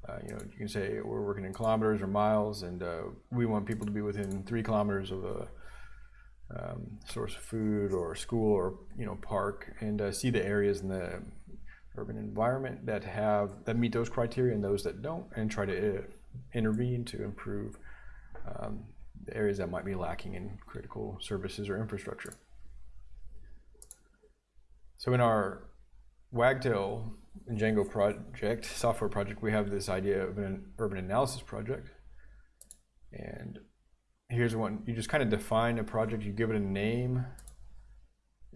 Speaker 1: Uh, you know, you can say we're working in kilometers or miles, and uh, we want people to be within three kilometers of a um, source of food or school or you know park, and uh, see the areas in the urban environment that have that meet those criteria and those that don't, and try to uh, intervene to improve um, the areas that might be lacking in critical services or infrastructure. So in our Wagtail and Django project, software project, we have this idea of an urban analysis project. And here's one, you just kind of define a project, you give it a name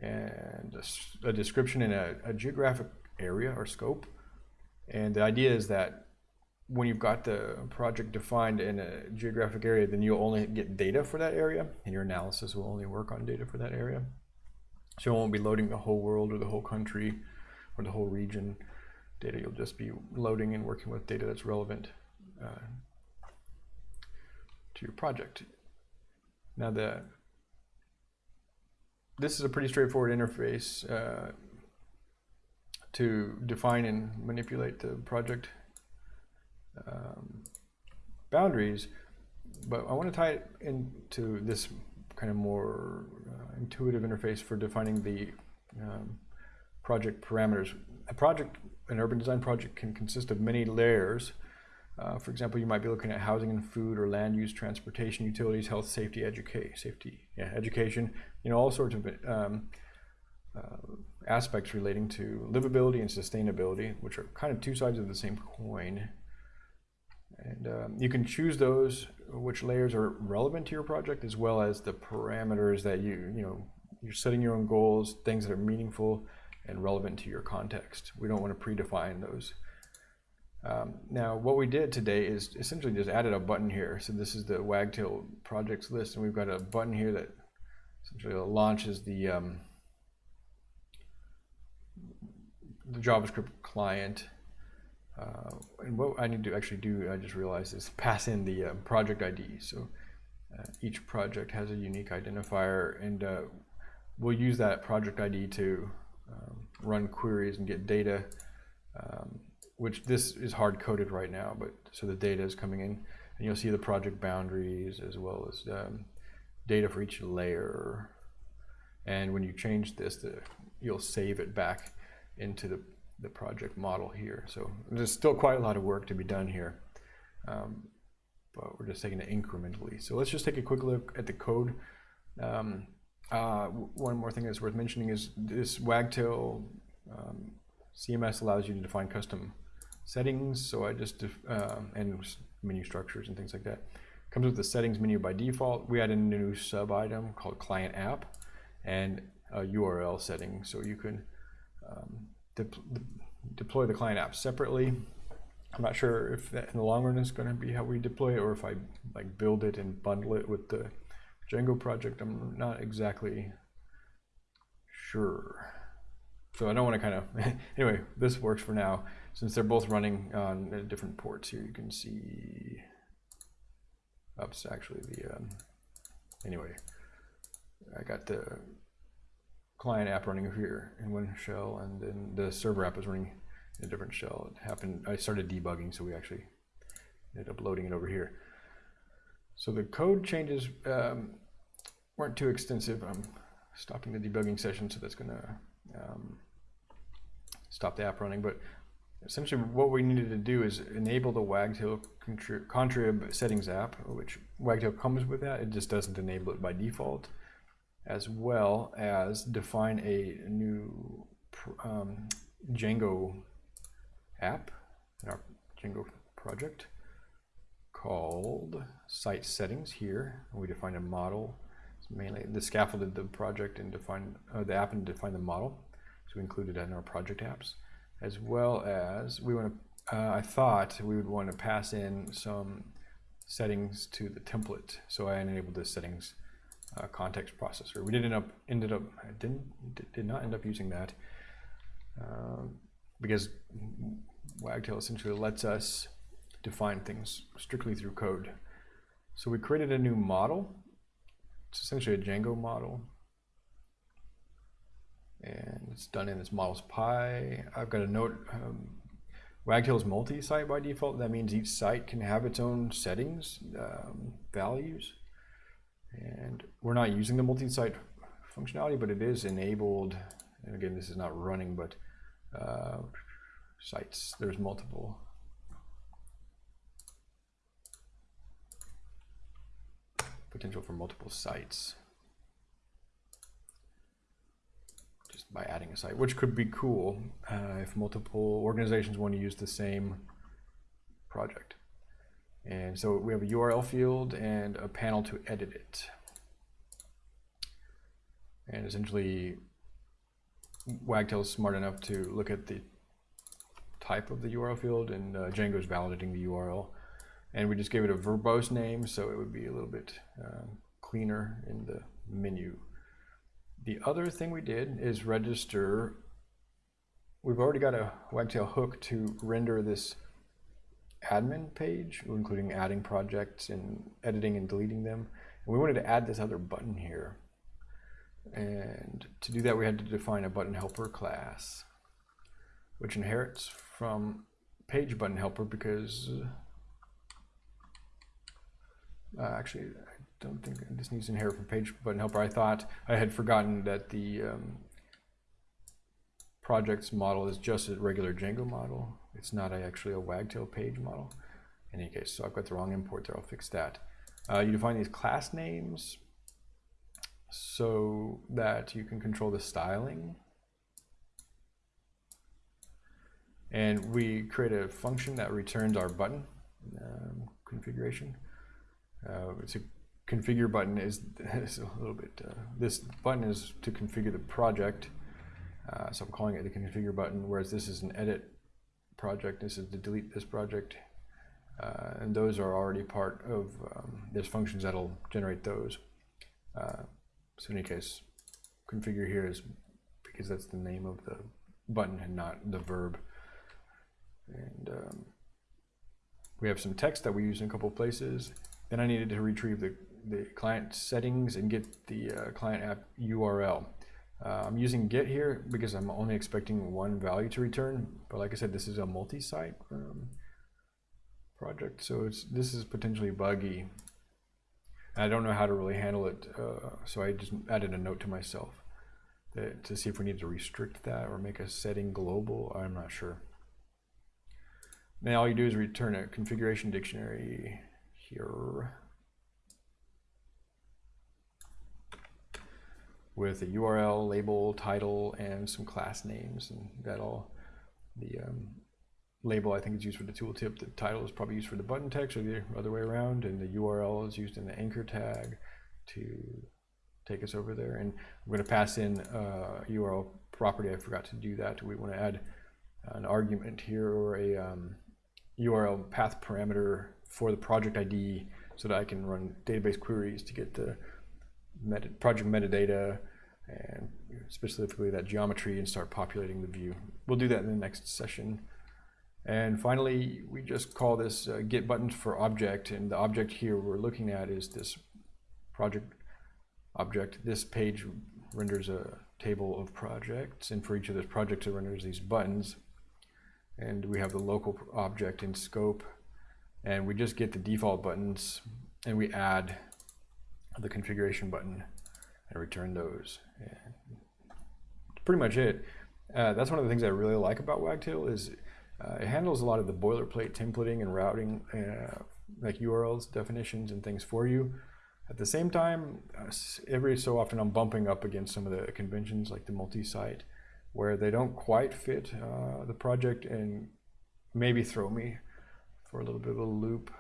Speaker 1: and a, a description and a, a geographic area or scope. And the idea is that when you've got the project defined in a geographic area, then you'll only get data for that area, and your analysis will only work on data for that area. So you won't be loading the whole world or the whole country or the whole region data. You'll just be loading and working with data that's relevant uh, to your project. Now the this is a pretty straightforward interface uh, to define and manipulate the project um, boundaries, but I want to tie it into this kind of more uh, intuitive interface for defining the um, project parameters. A project, an urban design project can consist of many layers. Uh, for example, you might be looking at housing and food or land use, transportation, utilities, health, safety, education, safety, yeah, education, you know, all sorts of um, uh, aspects relating to livability and sustainability, which are kind of two sides of the same coin. And um, you can choose those which layers are relevant to your project as well as the parameters that you, you know, you're setting your own goals, things that are meaningful and relevant to your context. We don't want to predefine those. Um, now, what we did today is essentially just added a button here. So this is the Wagtail projects list, and we've got a button here that essentially launches the um, the JavaScript client uh, and what I need to actually do, I just realized, is pass in the uh, project ID. So uh, each project has a unique identifier, and uh, we'll use that project ID to um, run queries and get data, um, which this is hard coded right now, but so the data is coming in, and you'll see the project boundaries as well as um, data for each layer. And when you change this, the, you'll save it back into the the project model here. So there's still quite a lot of work to be done here, um, but we're just taking it incrementally. So let's just take a quick look at the code. Um, uh, one more thing that's worth mentioning is this Wagtail um, CMS allows you to define custom settings. So I just, um, and menu structures and things like that. Comes with the settings menu by default. We added a new sub item called client app and a URL setting. So you can um, de deploy the client app separately. I'm not sure if that in the long run is going to be how we deploy it or if I like build it and bundle it with the Django project. I'm not exactly sure. So I don't want to kind of, [LAUGHS] anyway, this works for now. Since they're both running on different ports here, you can see, oops, actually the, um, anyway, I got the client app running over here in one shell, and then the server app is running in a different shell. It happened, I started debugging, so we actually ended up loading it over here. So the code changes um, weren't too extensive. I'm stopping the debugging session, so that's gonna um, stop the app running. But essentially what we needed to do is enable the Wagtail contrib settings app, which Wagtail comes with that. It just doesn't enable it by default as well as define a new um, Django app in our Django project called site settings here. We define a model. It's mainly the scaffolded the project and define uh, the app and define the model. So we included that in our project apps, as well as we want to. Uh, I thought we would want to pass in some settings to the template. So I enabled the settings uh, context processor. We did end up ended up didn't did not end up using that uh, because Wagtail essentially lets us define things strictly through code. So we created a new model. It's essentially a Django model. And it's done in this models py. I've got a note, um, Wagtail is multi-site by default. That means each site can have its own settings, um, values. And we're not using the multi-site functionality, but it is enabled. And again, this is not running, but uh, sites, there's multiple. Potential for multiple sites. just by adding a site, which could be cool uh, if multiple organizations want to use the same project. And so we have a URL field and a panel to edit it. And essentially, Wagtail is smart enough to look at the type of the URL field, and uh, Django is validating the URL. And we just gave it a verbose name, so it would be a little bit um, cleaner in the menu. The other thing we did is register. We've already got a Wagtail hook to render this admin page, including adding projects and editing and deleting them. And we wanted to add this other button here. And to do that, we had to define a button helper class, which inherits from page button helper because uh, actually, I don't think this needs to inherit from page button helper. I thought I had forgotten that the um, projects model is just a regular Django model. It's not a, actually a Wagtail page model. In any case, so I've got the wrong import there. I'll fix that. Uh, you define these class names so that you can control the styling. And we create a function that returns our button um, configuration. Uh, it's a configure button is, [LAUGHS] is a little bit, uh, this button is to configure the project. Uh, so I'm calling it the configure button, whereas this is an edit project. This is to delete this project. Uh, and those are already part of, um, there's functions that'll generate those. Uh, so in any case, configure here is because that's the name of the button and not the verb. And um, we have some text that we use in a couple places. Then I needed to retrieve the, the client settings and get the uh, client app URL. Uh, I'm using get here because I'm only expecting one value to return. But like I said, this is a multi-site um, project. So it's this is potentially buggy. I don't know how to really handle it. Uh, so I just added a note to myself that, to see if we need to restrict that or make a setting global. I'm not sure. Now all you do is return a configuration dictionary here with a URL, label, title, and some class names, and that all. The um, label I think is used for the tooltip. The title is probably used for the button text, or the other way around, and the URL is used in the anchor tag to take us over there. And I'm going to pass in a URL property. I forgot to do that. We want to add an argument here or a um, URL path parameter for the project ID so that I can run database queries to get the meta project metadata and specifically that geometry and start populating the view. We'll do that in the next session. And finally, we just call this uh, get buttons for object. And the object here we're looking at is this project object. This page renders a table of projects. And for each of those projects, it renders these buttons. And we have the local object in scope and we just get the default buttons and we add the configuration button and return those. And pretty much it. Uh, that's one of the things I really like about Wagtail is uh, it handles a lot of the boilerplate templating and routing, uh, like URLs, definitions, and things for you. At the same time, uh, every so often I'm bumping up against some of the conventions like the multi-site where they don't quite fit uh, the project and maybe throw me for a little bit of a loop.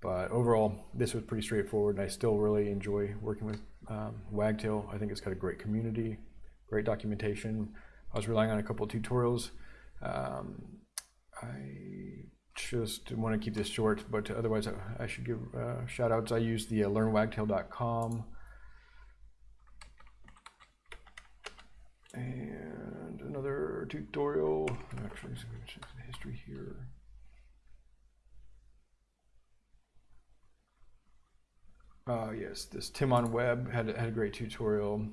Speaker 1: But overall, this was pretty straightforward, and I still really enjoy working with um, Wagtail. I think it's got a great community, great documentation. I was relying on a couple tutorials. Um, I just want to keep this short, but otherwise I, I should give uh, shout outs. I use the uh, learnwagtail.com and another tutorial. Actually, history here. Uh, yes, this Tim on Web had, had a great tutorial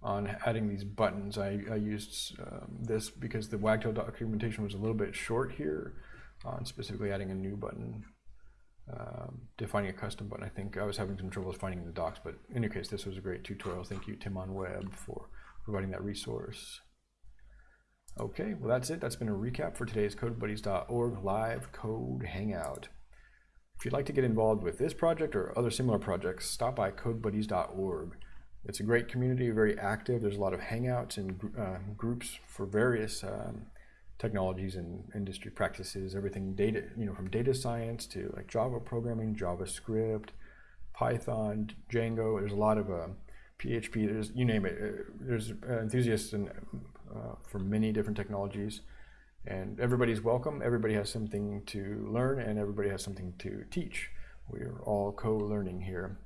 Speaker 1: on adding these buttons. I, I used um, this because the Wagtail documentation was a little bit short here on specifically adding a new button, um, defining a custom button. I think I was having some troubles finding the docs, but in any case, this was a great tutorial. Thank you, Tim on Web, for providing that resource. Okay, well that's it. That's been a recap for today's CodeBuddies.org live code hangout. If you'd like to get involved with this project or other similar projects, stop by codebuddies.org. it's a great community, very active. There's a lot of hangouts and uh, groups for various um, technologies and industry practices. Everything data, you know, from data science to like Java programming, JavaScript, Python, Django. There's a lot of uh, PHP. There's you name it. Uh, There's uh, enthusiasts in, uh, for many different technologies, and everybody's welcome. Everybody has something to learn, and everybody has something to teach. We're all co-learning here.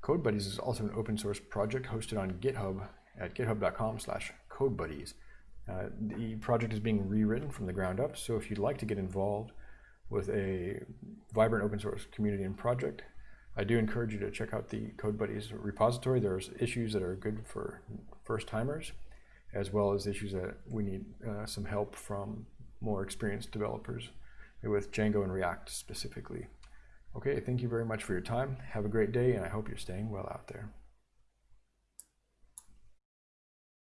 Speaker 1: Code Buddies is also an open source project hosted on GitHub at github.com slash codebuddies. Uh, the project is being rewritten from the ground up, so if you'd like to get involved with a vibrant open source community and project, I do encourage you to check out the Code Buddies repository. There's issues that are good for first timers, as well as issues that we need uh, some help from more experienced developers with Django and React specifically. Okay, thank you very much for your time. Have a great day, and I hope you're staying well out there.